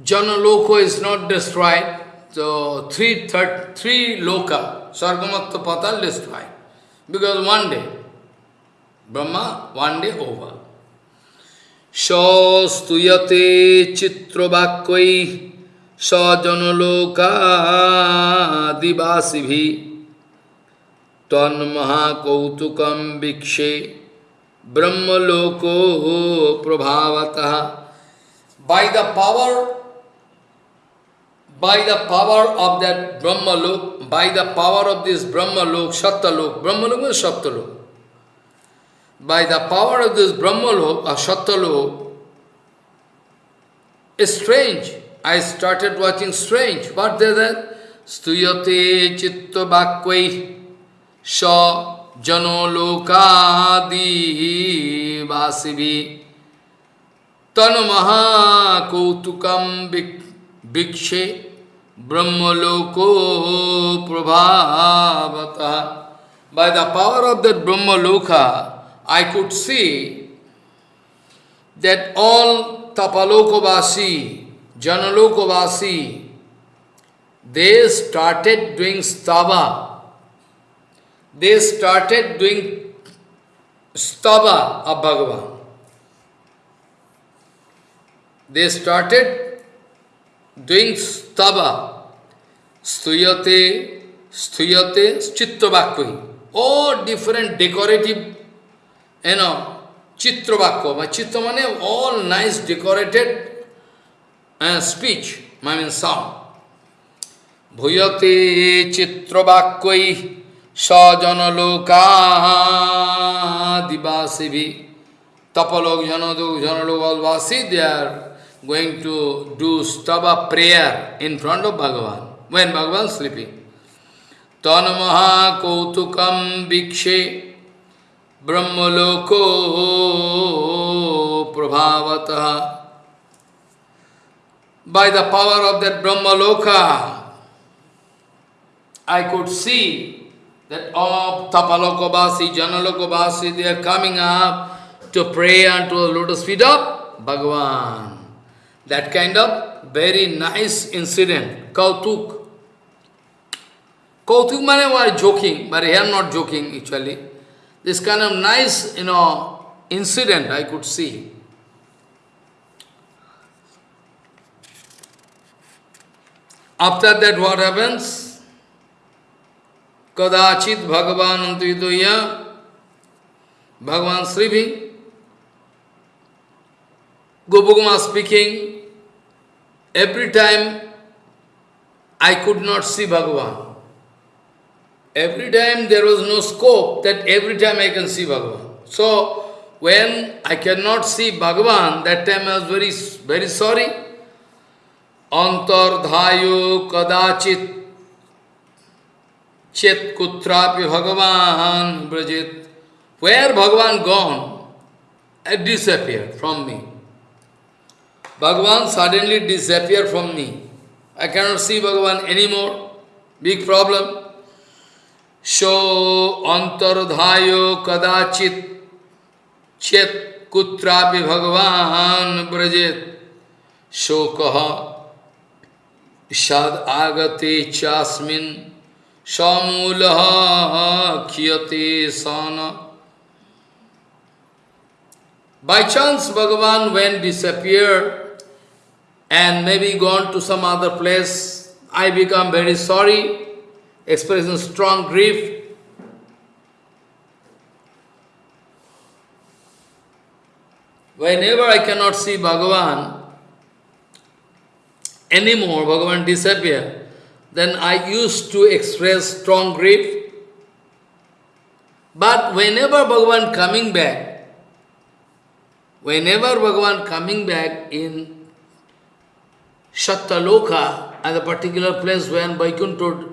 Janaloko is not destroyed. So three, third, three loka, Sargamatta Patal destroyed. Because one day, Brahma, one day over. Shastuyate chitravakvai sajanaloka divasibhi tanmahakautukam vikshe brahmaloko prabhavataha by the power by the power of that Brahma Lok, by the power of this Brahma Lok, Satta Lok, Brahma Lok is Satta Lok. By the power of this Brahma Lok, or uh, Satta Lok, it's strange. I started watching strange. What is that? Stuyate chitta bhakvai sa jano lokadi vasivi tanamaha kautukam vikshe Brahmaloko Prabhavata. By the power of that Brahmaloka, I could see that all Tapalokovasi, Janalokovasi, they started doing stava. They started doing stava of Bhagavan. They started doing stava, stuyate, stuyate, chittavakvi, all different decorative, you know, chitravakva. My chitta mane all nice decorated uh, speech, I mean sound. Bhuyate chitravakkvai sajanalokadivasivi tapalok janadu janalokalvasi, they are going to do stava prayer in front of Bhagavan, when Bhagavan is sleeping. Tanamaha kautukam vikshe brahmaloko prabhavataha. By the power of that Brahmaloka, I could see that all Tapalokabasi, Janalokabasi, they are coming up to pray unto the lotus feet of Bhagavan. That kind of very nice incident, Kautuk. Kautuk mane was joking, but here I am not joking actually. This kind of nice, you know, incident I could see. After that what happens? Kadachit Bhagavan Antitoya Bhagavan Srivi Gopakumar speaking, every time I could not see Bhagavan. Every time there was no scope that every time I can see Bhagavan. So, when I cannot see Bhagavan, that time I was very, very sorry. Antardhayo kadachit chet kutrapi Bhagavan brajit. Where Bhagavan gone, it disappeared from me. Bhagavan suddenly disappeared from me. I cannot see Bhagavan anymore. Big problem. So antardhayo kadachit chet kutrapi Bhagavan brajet shokaha shad agate chasmin samulaha khyate sana By chance, Bhagavan, when disappeared and maybe gone to some other place, I become very sorry, expressing strong grief. Whenever I cannot see Bhagavan anymore, Bhagavan disappear, then I used to express strong grief. But whenever Bhagavan coming back, whenever Bhagavan coming back in Satyaloka, at a particular place when Vaikuntha,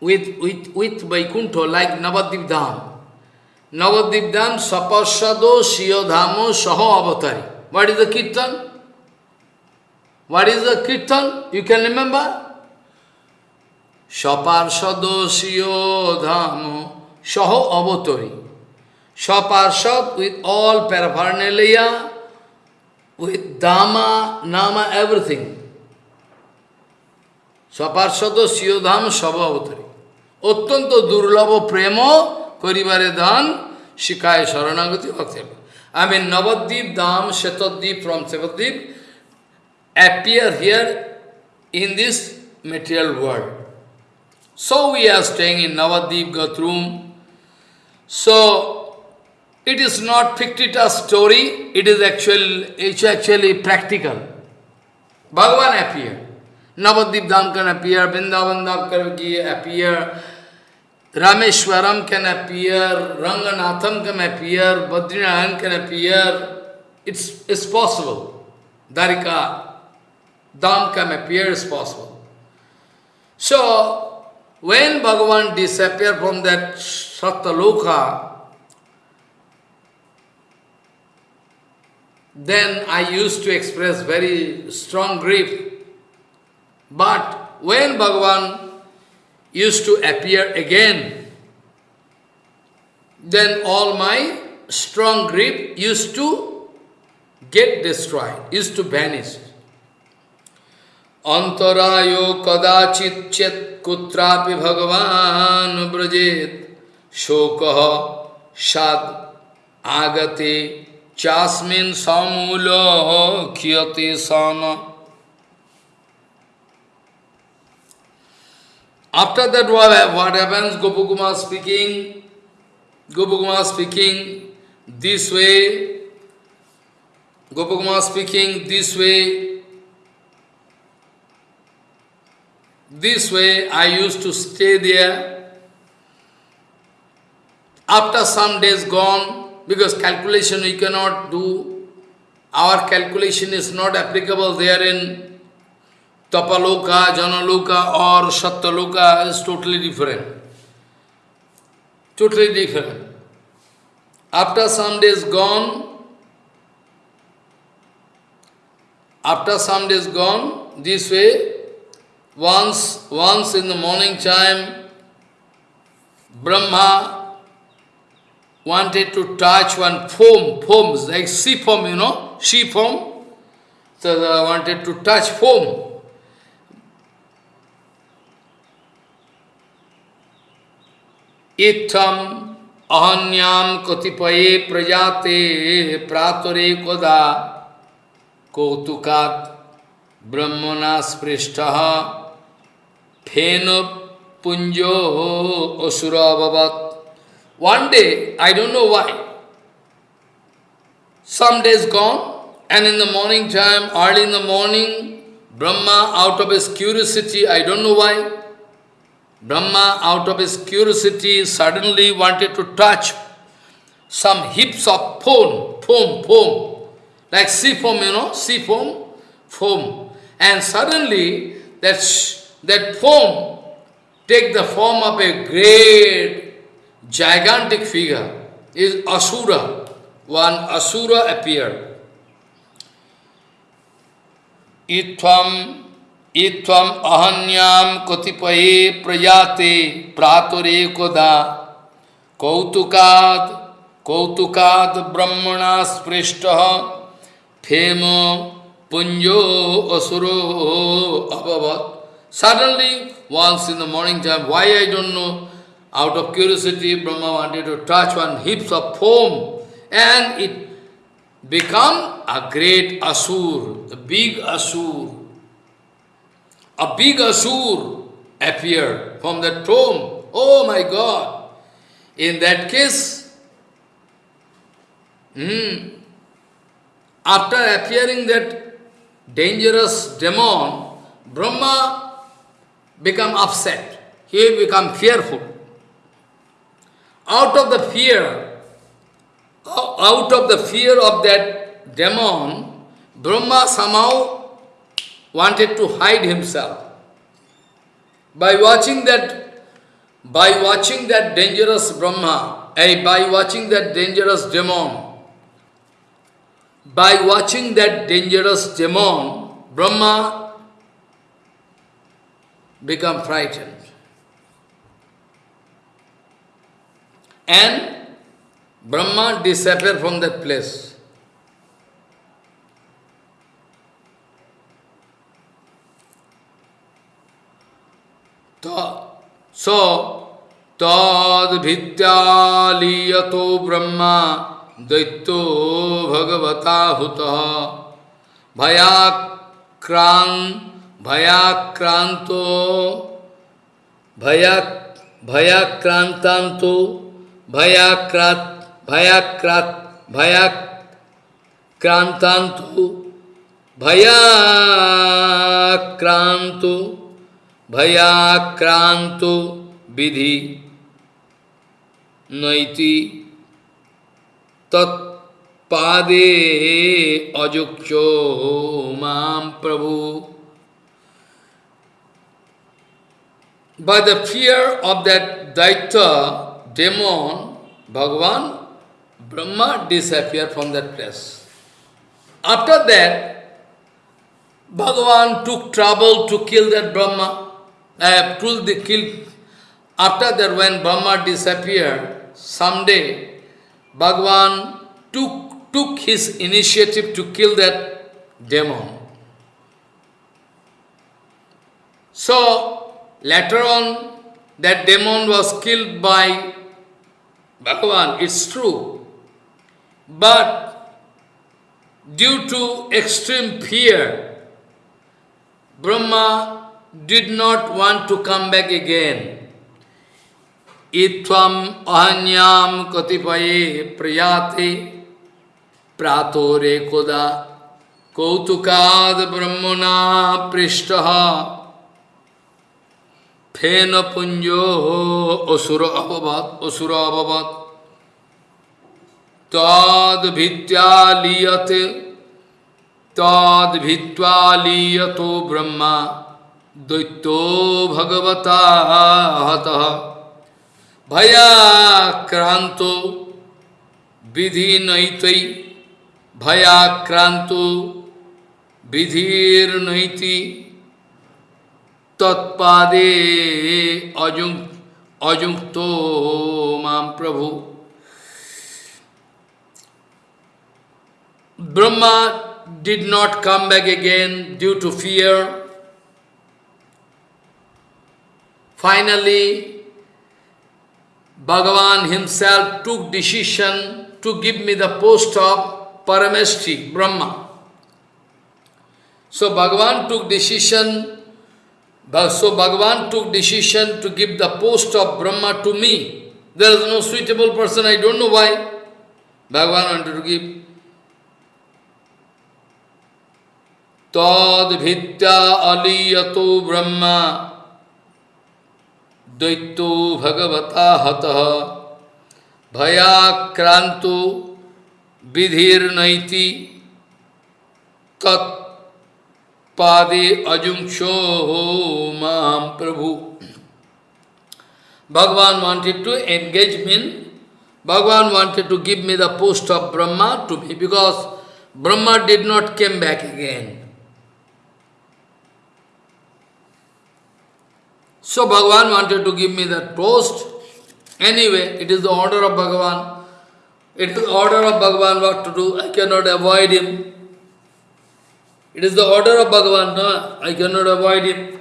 with, with, with Vaikuntha, like Navadip Dham, Navadip Dham, Sapasado, Shiyodhamo, Saho Avatari. What is the Kirtan? What is the Kirtan? You can remember? Saparsado, Shiyodhamo, Saho Avatari. Saparshad with all paraphernalia, with Dhamma, Nama, everything. Saparshad Siyodham Sabhavatari. Ottanto Durlava Premo Karibare Dan Shikaya Sharanagati Bhakti. I mean Navadip Dham, Shetadip from Sevadip appear here in this material world. So we are staying in Navadip Godrum. So it is not fictitious story, it is actual, it's actually practical. Bhagavan appeared. Navadip Dham can appear, Vrindavan can appear, Rameshwaram can appear, Ranganatham can appear, Badrinaran can appear. It's, it's possible. Dwarika Dham can appear, is possible. So, when Bhagavan disappeared from that Satyaloka, then I used to express very strong grief. But when Bhagavan used to appear again, then all my strong grief used to get destroyed, used to vanish. Antarayo kadachit chet kutrapi bhagavan brajet shokaha shad चास्मिन समूल क्षति सन। After that what happens Gopukumar speaking Gopukumar speaking this way Gopu Kumar speaking this way this way I use to stay there after some days gone because calculation we cannot do, our calculation is not applicable there in Tapaloka, Janaloka or Satyaloka is totally different. Totally different. After some days gone, after some days gone, this way, once, once in the morning time, Brahma wanted to touch one foam, foams, like sea foam, you know, sea foam. So I wanted to touch foam. इत्थम अहन्याम कतिपये प्रजाते प्रातरे कदा कौतुकात ब्रह्मणा स्पृष्ट फेन पुंजो असुर अभवत one day, I don't know why, some days gone, and in the morning time, early in the morning, Brahma, out of his curiosity, I don't know why, Brahma, out of his curiosity, suddenly wanted to touch some heaps of foam, foam, foam, like sea foam, you know, sea foam, foam. And suddenly, that, that foam take the form of a great gigantic figure, is Asura. One Asura appeared. Itvam इत्वम अहन्याम कतिपये प्रजाते प्रातरेकदा कौतुकाद कौतुकाद ब्रह्मणा स्पृष्ट fame पुंजो असुरो अभवत Suddenly, once in the morning time, why I don't know, out of curiosity, Brahma wanted to touch one heaps of foam, and it become a great asur, a big asur. A big asur appeared from that foam. Oh my God! In that case, hmm, after appearing that dangerous demon, Brahma become upset. He become fearful. Out of the fear, out of the fear of that demon, Brahma somehow wanted to hide himself. By watching that, by watching that dangerous Brahma, eh, by watching that dangerous demon, by watching that dangerous demon, Brahma become frightened. And Brahma disappear from that place. So, tad bhityaliyato brahma daitto bhagavata hutaha bhayakran bhayakranto bhayak bhayakrantanto भयाक्रत भयाक्रत भयाक्रांतांतु भयाक्रांतु भयाक्रांतु विधि नैति तत्पादे अजुक्षो माम प्रभु। By the fear of that daitya, demon, Bhagavan, Brahma disappeared from that place. After that, Bhagavan took trouble to kill that Brahma. I have told the kill. After that, when Brahma disappeared, someday Bhagavan took, took his initiative to kill that demon. So, later on, that demon was killed by Bhagavan, it's true. But due to extreme fear, Brahma did not want to come back again. Itvam ahanyam katipaye prayate pratore koda ফেন পুঞ্জ অসুর অববাদ অসুর অববাদ। তদ ভিত্তা লিয়তে, তদ ভিত্তা লিয়ত ব্রহ্মা, দৈত্য ভগবতা ভয়াক্রান্ত বিধি নৈতৈ, ভয়াক্রান্ত বিধির নৈতি तत्पादे अजुंग अजुंगतो माम प्रभु। Brahma did not come back again due to fear finally Bhagavan himself took decision to give me the post of Parameshthi Brahma so Bhagavan took decision so Bhagavan took decision to give the post of Brahma to me. There is no suitable person, I don't know why. Bhagavan wanted to give. Tad bhitya aliyato Brahma Daito Bhagavata Hataha Bhayakranto Vidhir Naiti Tat पादे अजुंक्षो हो माम प्रभु। Bhagavan wanted to engage mean Bhagavan wanted to give me the post of Brahma to me because Brahma did not came back again so Bhagavan wanted to give me that post anyway it is the order of Bhagavan it is order of Bhagavan what to do I can not avoid him It is the order of Bhagavan, no? I cannot avoid it.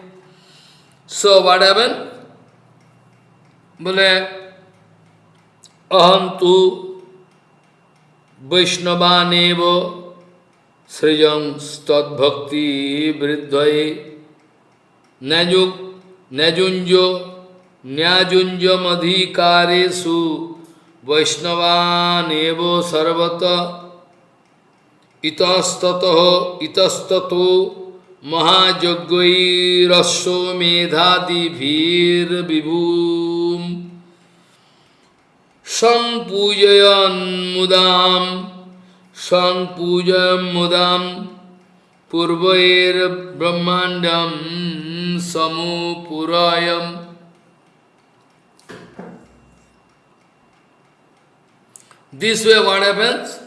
So what happened? Bole, aham tu Vaishnavaneva srijam stad bhakti vriddhaye najuk najunjo nyajunjam adhikaresu Vaishnavaneva sarvata ইতস্তত ইতস্তত মহাযজ্ঞৈরস্ব মেধাদিভীর বিভূম সংপূজয়ন মুদাম সংপূজয়ন মুদাম, পূর্বৈর ব্রহ্মাণ্ডম সমুপুরায়ম This way, what happens?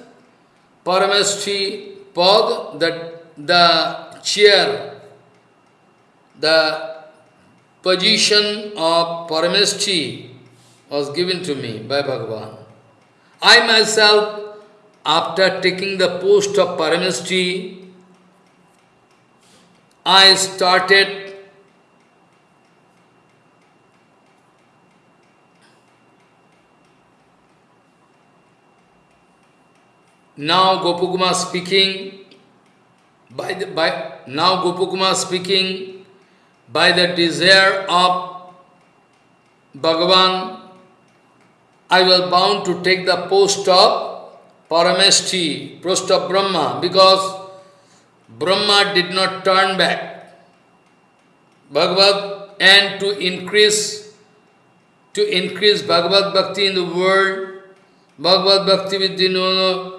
Parameshti Pad, the, the chair, the position of Parameshti was given to me by Bhagavan. I myself, after taking the post of Parameshti, I started Now Gopukuma speaking, by the, by, now Gopukuma speaking, by the desire of Bhagavan, I was bound to take the post of Parameshti, post of Brahma, because Brahma did not turn back. Bhagavad and to increase to increase Bhagavad Bhakti in the world, Bhagavad Bhakti with the Vidyanono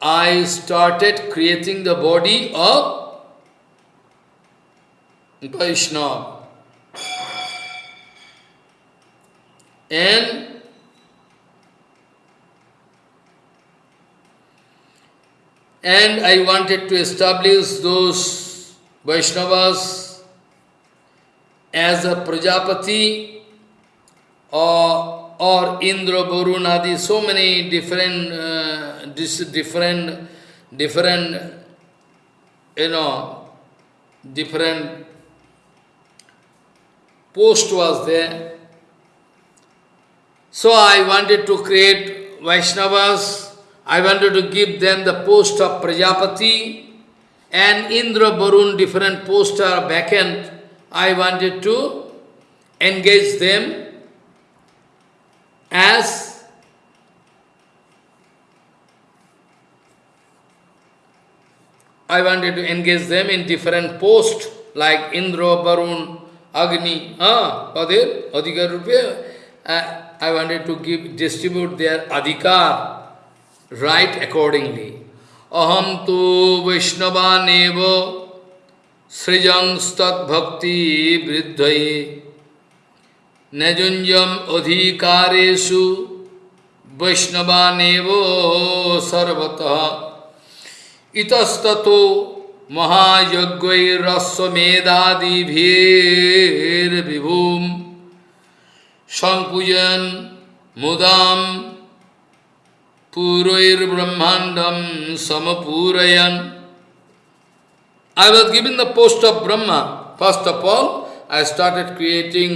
I started creating the body of Vaishnava. And and I wanted to establish those Vaishnavas as a Prajapati or or Indra, Varunadi, so many different, uh, different, different, you know, different post was there. So I wanted to create Vaishnavas, I wanted to give them the post of Prajapati and Indra Varun, different posts are vacant. I wanted to engage them as I wanted to engage them in different posts like Indra, Varun, Agni, ah, Padir, Adhikar Rupiya. Uh, I wanted to give distribute their adhikar right accordingly. Aham tu Vaishnavanevo Srijang Stat Bhakti Vriddhaye Najunjam Adhikaresu Vaishnavanevo Sarvataha Itastato इतस्ततो महायज्ञ रस्वेदादिभूम संकुजन मुदाम पूर्वर्ब्रह्मांडम समपूरयन। I was given the post of Brahma first of all I started creating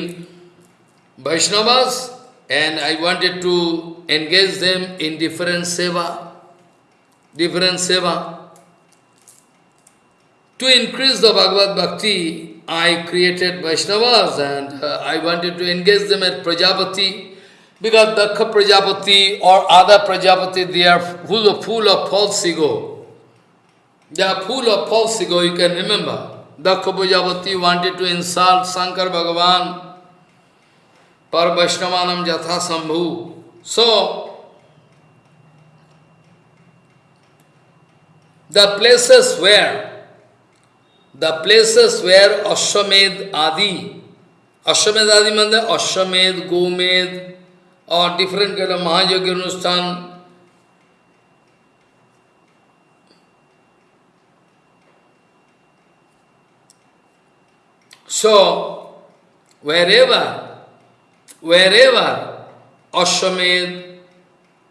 Vaishnavas and I wanted to engage them in different seva different seva To increase the Bhagavad Bhakti, I created Vaishnavas and uh, I wanted to engage them at Prajapati because Dakha Prajapati or other Prajapati, they are full of, full of false ego. They are full of false ego, you can remember. Dakha Prajapati wanted to insult Shankar Bhagavan, Par Vaishnavanam Jatha Sambhu. So, the places where the places where Ashwamed Adi, Ashwamed Adi means Ashwamed, Gomed, or different kind of Mahayagya Anushthan, So, wherever, wherever Ashwamed,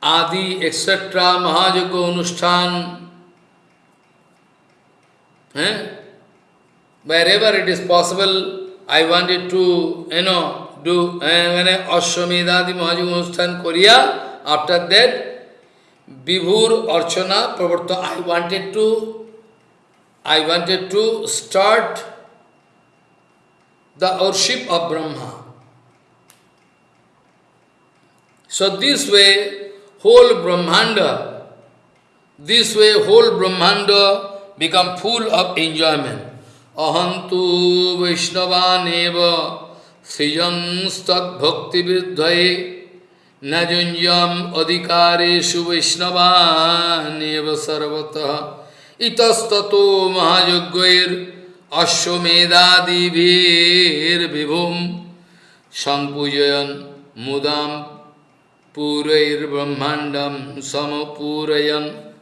Adi, etc., Mahayagya Anushthan, eh? Wherever it is possible, I wanted to, you know, do, uh, when I Ashwamedadi Mahajugustan Korea, after that, Vibhur Archana Pravarta, I wanted to, I wanted to start the worship of Brahma. So this way, whole Brahmanda, this way whole Brahmanda become full of enjoyment. অহন্তু বৈষ্ণবানেব সৃজংস্তভক্তিবৃদ্ধয়ে নজুঞ্জম অধিকারেশু বৈষ্ণবানেব সর্বত ইতস্তত মহাযজ্ঞের অশ্বমেধাদিভীর Birbhum সম্পূজয়ন মুদাম পুরৈর্ব্রহ্মাণ্ডম সমপূরয়ন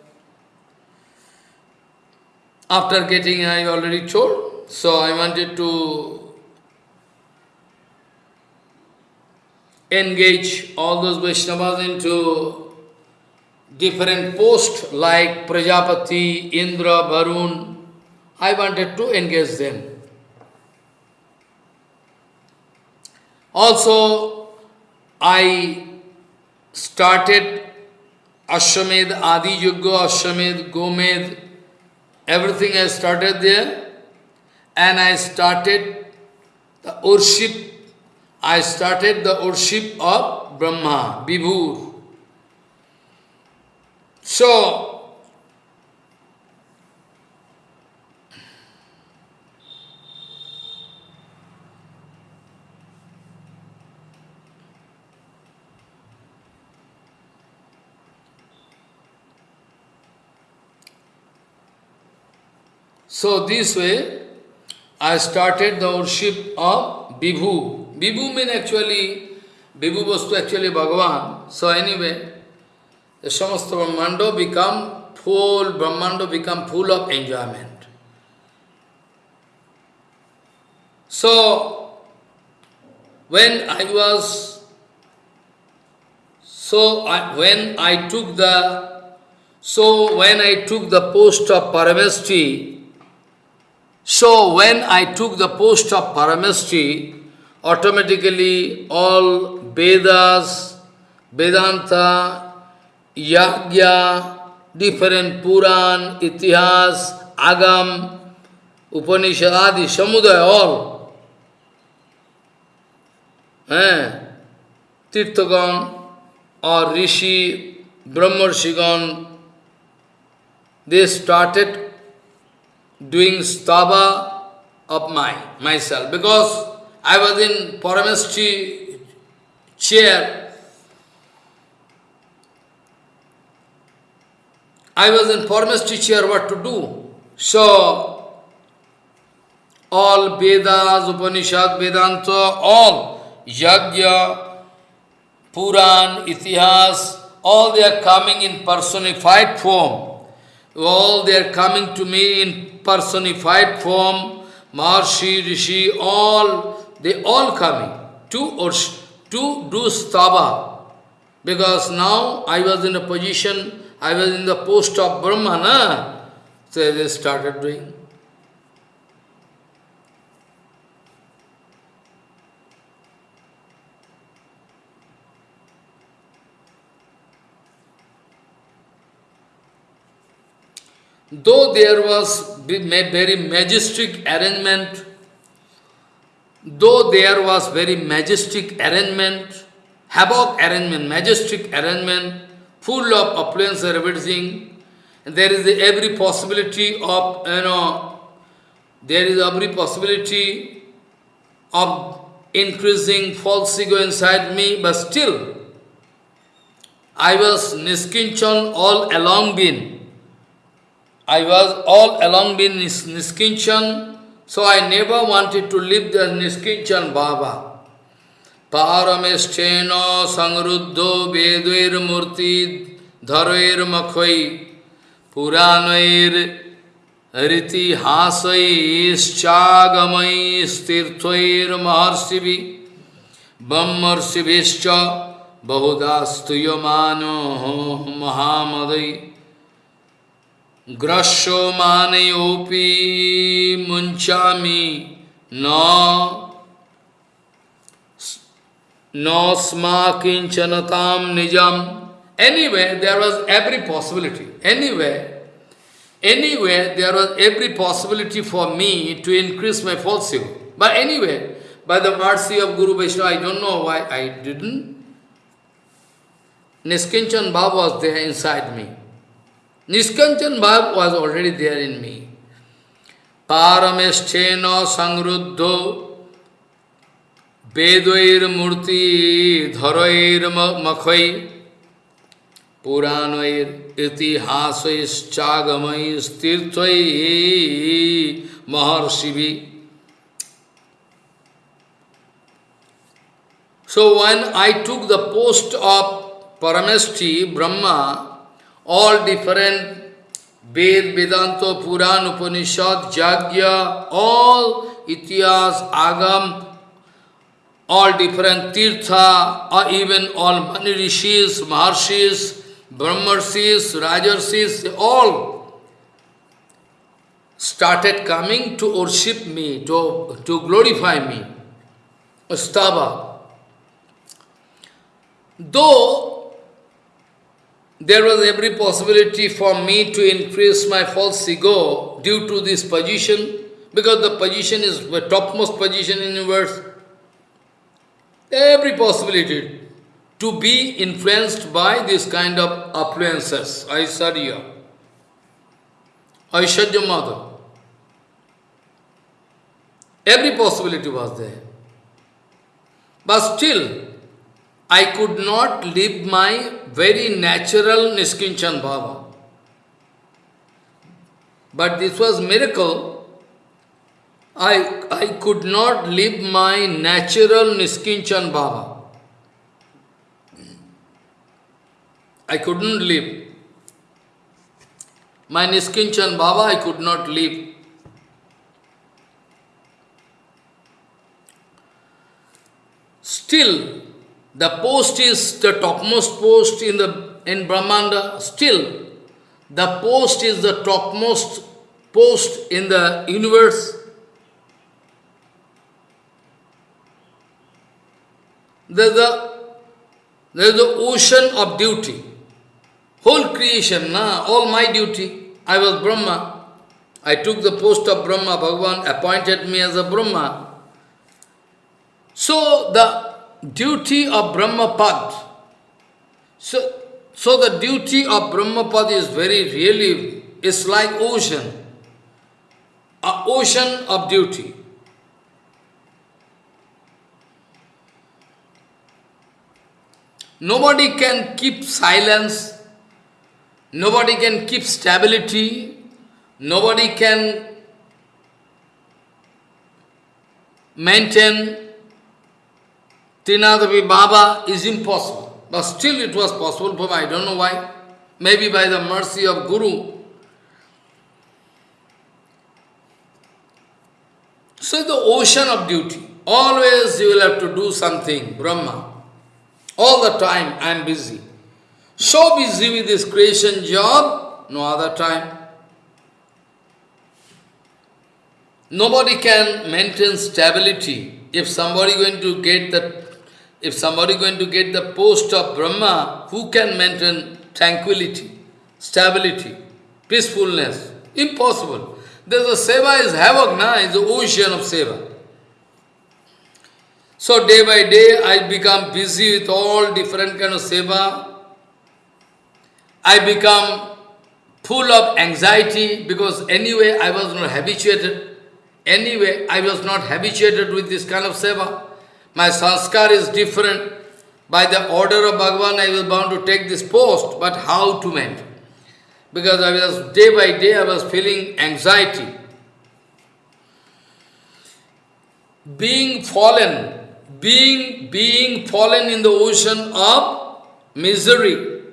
After getting, I already told, so I wanted to engage all those Vaishnavas into different posts like Prajapati, Indra, Varun. I wanted to engage them. Also, I started Ashwamed, Adi Yuga, Ashwamed, Gomed, Everything I started there, and I started the worship, I started the worship of Brahma, Vibhu. So, So this way, I started the worship of Vibhu. Vibhu means actually, Vibhu was actually Bhagavan. So anyway, the Samasta Brahmando become full, Brahmando become full of enjoyment. So, when I was, so I, when I took the, so when I took the post of Parameshti, so when I took the post of Parameshti, automatically all Vedas, Vedanta, Yagya, different Puran, Itihas, Agam, Upanishad, Adi, Samudaya, all. Eh? Tirthagan or Rishi, Brahmarshigan, they started doing stava of my myself because I was in Paramestri chair. I was in Paramestri chair what to do. So all Vedas, Upanishad, Vedanta, all Yajna, Puran, Itihas, all they are coming in personified form. All they are coming to me in personified form, Maharshi, Rishi, all, they all coming to, to do stava. Because now I was in a position, I was in the post of Brahmana, so they started doing. Though there was very majestic arrangement, though there was very majestic arrangement, havoc arrangement, majestic arrangement, full of affluence and everything, there is every possibility of, you know, there is every possibility of increasing false ego inside me, but still, I was niskinchan all along been. I was all along been nis Niskinchan, so I never wanted to leave the Niskinchan Baba. Paramesthena sangruddho vedvair murti dharair makhvai puranair riti hasai chagamai stirtvair maharsivi bammarsivishcha bahudastuyamano mahamadai Grasho manayopi munchami no no sma kinchanatam nijam. Anyway, there was every possibility. Anyway, anyway, there was every possibility for me to increase my false ego. But anyway, by the mercy of Guru Vaishnava, I don't know why I didn't. Niskinchan Baba Niskanchan Bhav was already there in me. Paramesthena sangruddho Vedvair murti dharair makhai Puranair itihasais chagamais tirthai maharshivi So when I took the post of Parameshti, Brahma, all different Ved, Vedanta, Puran, Upanishad, Jagya, all Ityas, Agam, all different Tirtha, or even all Mani Rishis, Maharshis, Brahmarshis, Rajarshis, all started coming to worship me, to, to glorify me. Stava. Though there was every possibility for me to increase my false ego due to this position, because the position is the topmost position in the universe. Every possibility to be influenced by this kind of affluences, Aisarya, Aishwarya Mother. Every possibility was there. But still, I could not live my very natural Niskinchan Bhava. But this was miracle. I, I could not live my natural Niskinchan Bhava. I couldn't live. My Niskinchan Baba I could not live. Still, the post is the topmost post in the in Brahmanda. Still, the post is the topmost post in the universe. There's the, there's the ocean of duty. Whole creation, na, all my duty. I was Brahma. I took the post of Brahma. Bhagavan appointed me as a Brahma. So the duty of Brahmapad, so, so the duty of Brahmapad is very really, it's like ocean, a ocean of duty. Nobody can keep silence, nobody can keep stability, nobody can maintain Trinadavi Baba is impossible. But still it was possible for I don't know why. Maybe by the mercy of Guru. So the ocean of duty. Always you will have to do something, Brahma. All the time I am busy. So busy with this creation job, no other time. Nobody can maintain stability. If somebody going to get the if somebody going to get the post of Brahma, who can maintain tranquility, stability, peacefulness? Impossible. There's a seva is havoc, na? It's the ocean of seva. So day by day I become busy with all different kind of seva. I become full of anxiety because anyway I was not habituated. Anyway, I was not habituated with this kind of seva. My sanskar is different. By the order of Bhagavan, I was bound to take this post, but how to maintain? Because I was, day by day, I was feeling anxiety. Being fallen, being, being fallen in the ocean of misery,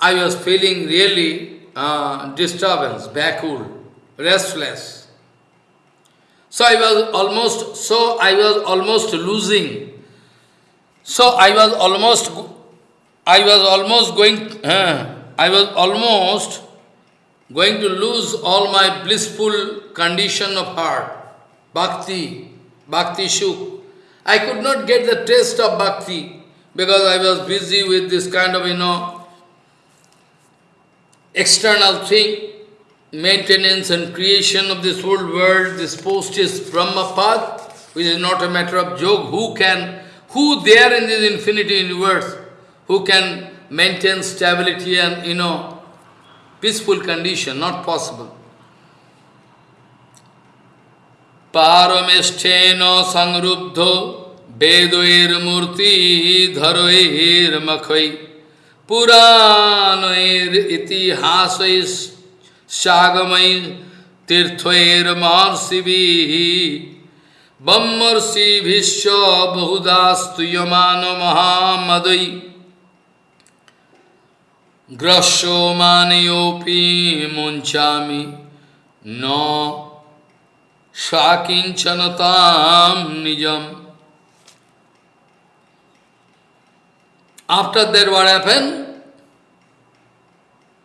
I was feeling really uh, disturbance, backward, restless. So I was almost, so I was almost losing. So I was almost, I was almost going, I was almost going to lose all my blissful condition of heart, bhakti, bhakti shuk. I could not get the taste of bhakti because I was busy with this kind of, you know, external thing maintenance and creation of this whole world, this post is Brahmapad, which is not a matter of joke. Who can, who there in this infinity universe, who can maintain stability and, you know, peaceful condition, not possible. Paramesthena sangrubdho vedoir murti dharoir Shagamai Tirthvair Marsivihi Bammarsi Vishya Bahudastu Yamana Mahamadai Grasho Maniopi Munchami No Shakinchanatam Nijam After that what happened?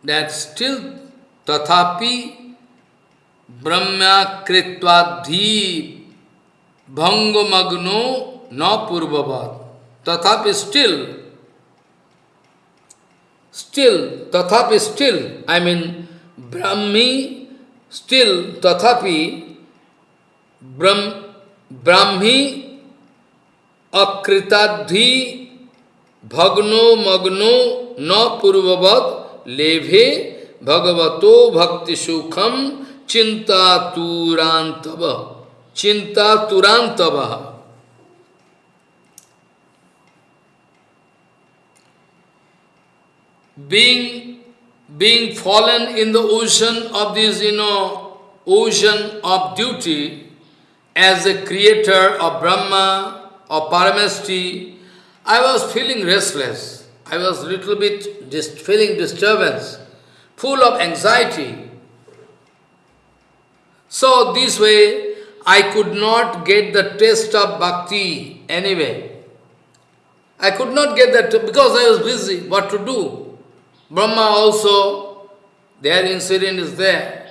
That still तथापि ब्रह्मकृत्वाधि भंगमग्नो न पूर्ववत। तथापि still still तथापि still I mean ब्राह्मी still तथापि ब्राह्मी अकृताधि भग्नो, मग्नो, न पूर्ववत, लेभे Bhagavato Bhakti Sukham Chinta Turantava. Chinta Turantava. Being, being fallen in the ocean of this, you know, ocean of duty as a creator of Brahma or Paramesti, I was feeling restless. I was little bit just feeling disturbance full of anxiety. So this way, I could not get the taste of bhakti anyway. I could not get that because I was busy. What to do? Brahma also, their incident is there.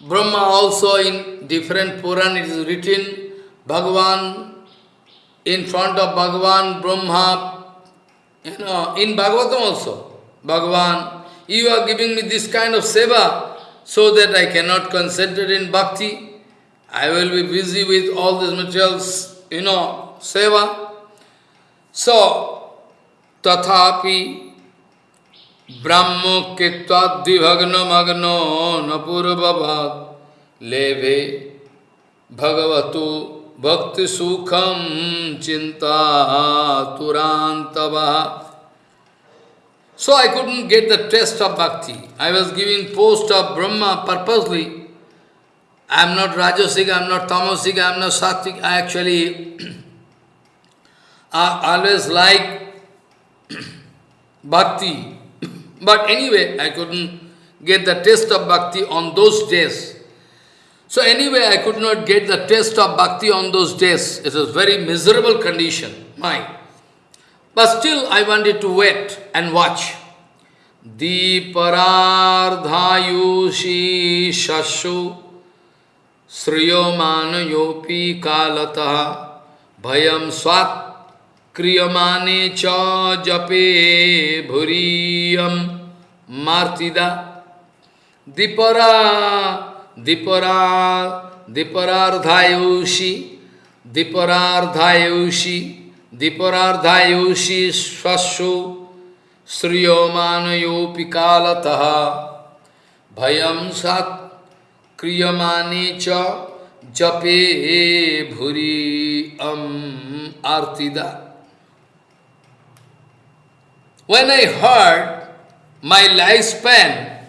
Brahma also in different Puran it is written, Bhagavan, in front of Bhagavan, Brahma, you know, in Bhagavatam also, Bhagavan, you are giving me this kind of seva, so that I cannot concentrate in bhakti. I will be busy with all these materials, you know, seva. So, tathapi brahmo kitva dvibhagno magno napurvabhat leve bhagavatu bhakti sukham chinta turantava. So I couldn't get the taste of bhakti. I was giving post of Brahma purposely. I am not Rajasik, I am not Tamasik, I am not Sattvic. I actually I always like bhakti. But anyway, I couldn't get the taste of bhakti on those days. So anyway, I could not get the taste of bhakti on those days. It was very miserable condition, mine. But still, I wanted to wait and watch. Deeparardhayushi shashu sriyomanayopi kalataha bhayam swat क्रियमाने च जपे भूरियम मार्तिदा Deepra Deepra दीपरार्धायुषी दीपरार्धायुषी Diparardhayushi swashu sriyomanayopi kalataha bhayam sat kriyamani cha jape bhuri am artida. When I heard my lifespan,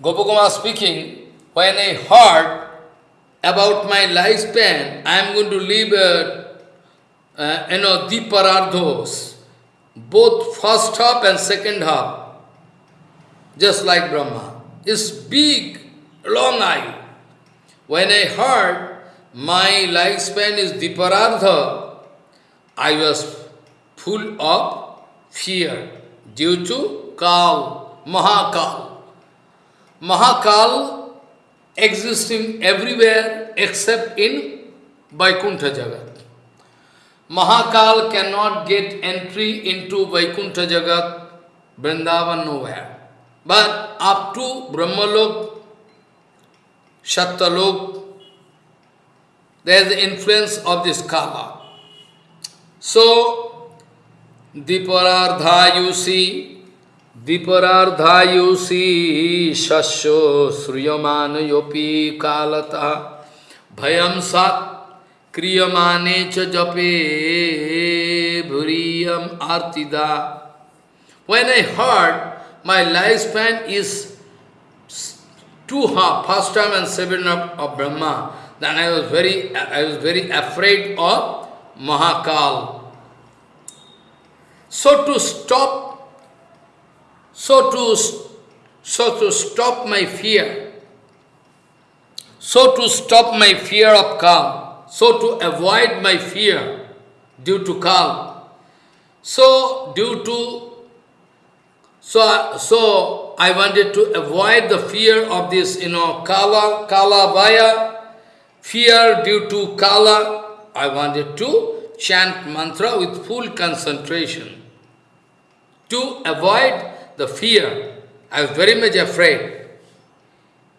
Gopakumar speaking, when I heard about my lifespan, I am going to live a uh, you know, Diparardhos, both first half and second half, just like Brahma. It's big, long eye. When I heard my lifespan is Diparardha, I was full of fear due to Kal, Mahakal. Mahakal existing everywhere except in Vaikuntha Jagat. Mahakal cannot get entry into Vaikuntha Jagat, Vrindavan nowhere. But up to Brahmalok, Shattalok, there is the influence of this Kala. So, दीपरार्धायुषी दीपरार्धायुषी शस्यो श्रूयमान योपी कालता भयम सत् क्रियमाने च जपे भूरियम आर्तिदा When I heard my lifespan is two half, first time and seven of, of Brahma, then I was very I was very afraid of Mahakal. So to stop, so to, so to stop my fear, so to stop my fear of Kal, so to avoid my fear due to Kal, so due to, so, so I wanted to avoid the fear of this, you know, Kala, Kala Vaya, fear due to Kala, I wanted to chant mantra with full concentration to avoid the fear. I was very much afraid.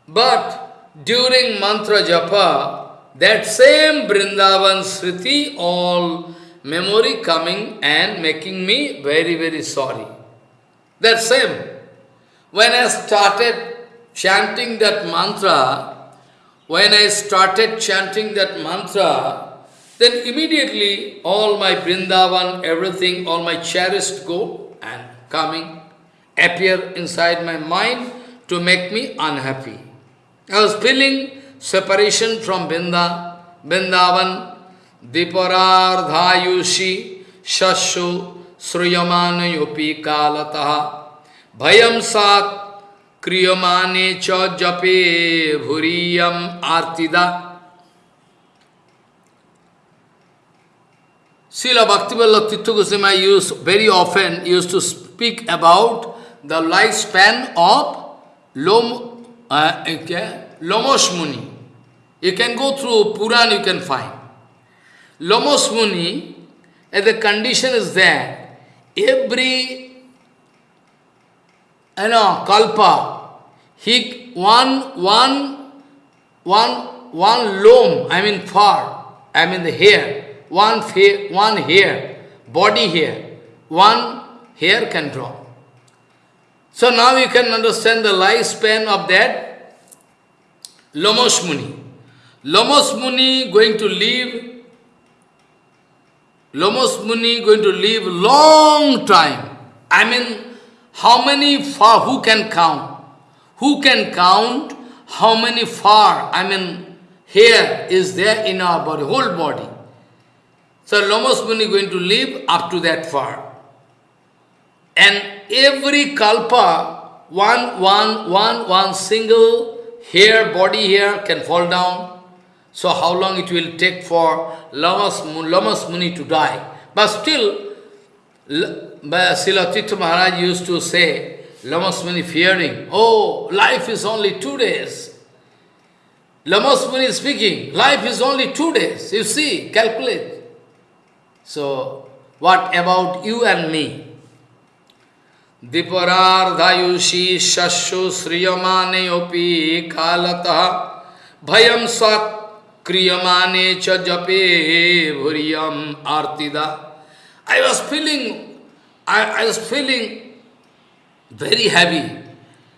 But during mantra japa, that same Vrindavan Sriti, all memory coming and making me very, very sorry. That same. When I started chanting that mantra, when I started chanting that mantra, then immediately all my Vrindavan, everything, all my cherished go and coming, appear inside my mind to make me unhappy. I was feeling separation from Binda, Bindavan, Diparardhayushi, Shashu, Sruyamanayopi Kalataha, Bhayam Sat, Kriyamane Cha Jape Bhuriyam Artida. Srila Bhaktivinoda Tirtha Goswami used very often used to speak about the lifespan of Lom, uh, okay, Lomos Muni. You can go through Puran, you can find. Lomos Muni, the condition is there, every you know, kalpa, he, one, one, one, one loam, I mean far, I mean the hair, one, hair, one hair, body hair, one hair can drop. So now you can understand the lifespan of that Lomos Muni. Lomos Muni going to live, Lomos Muni going to live long time. I mean, how many far, who can count? Who can count how many far, I mean, hair is there in our body, whole body. So Lomos Muni going to live up to that far. And every kalpa, one, one, one, one single hair, body here can fall down. So how long it will take for Lamas, Lamas Muni to die? But still, Silatitya Maharaj used to say, Lamas Muni fearing, oh, life is only two days. Lamas Muni speaking, life is only two days. You see, calculate. So, what about you and me? दीपरार्धायुषी शस्यो श्रियमाने कालतः भयम स्वात् क्रियमाने च जपे भूरियम आरतीदा। I was feeling I I was feeling very heavy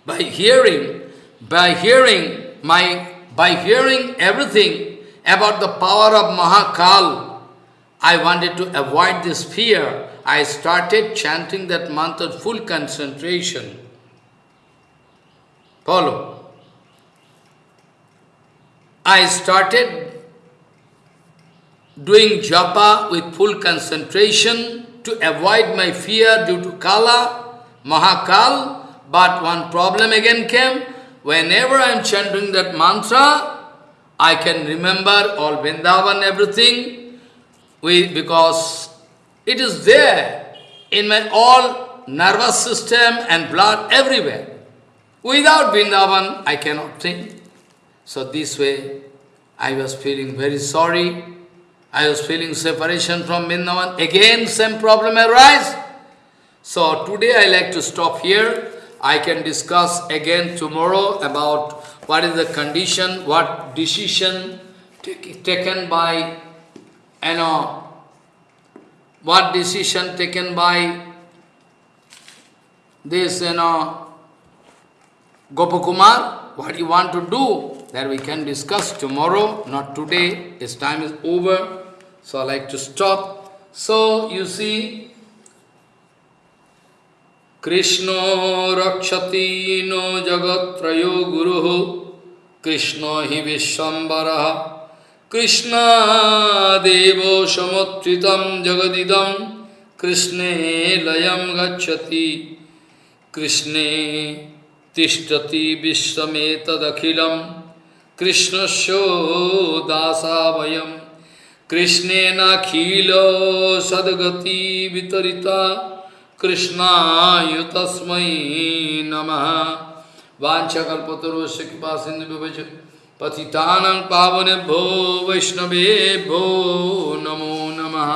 by hearing by hearing my by hearing everything about the power of Mahakal I wanted to avoid this fear I started chanting that mantra full concentration. Follow. I started doing japa with full concentration to avoid my fear due to Kala, Mahakal, but one problem again came. Whenever I am chanting that mantra, I can remember all Vrindavan, everything, we, because it is there in my all nervous system and blood everywhere. Without Vrindavan, I cannot think. So this way, I was feeling very sorry. I was feeling separation from Vrindavan. Again, same problem arise. So today I like to stop here. I can discuss again tomorrow about what is the condition, what decision taken by, you know, what decision taken by this, you know, Gopakumar, what you want to do, that we can discuss tomorrow, not today, his time is over, so I like to stop. So, you see, Krishna no jagatrayo guru Krishna hi vishwambara कृष्णादेवो समुत्थितं जगदिदं कृष्णे लय गच्छति। कृष्णे तिष्ठति विश्वमेतदखिलं। कृष्णस्य दासा वयं कृष्णेनाखिलो सद्गति वितरिता। कृष्णाय तस्मै नमः। वाञ्छकल्पतरुस्य कृपा सिन्धु पतितानं पावनेभ्यो वैष्णवेभ्यो नमो नमः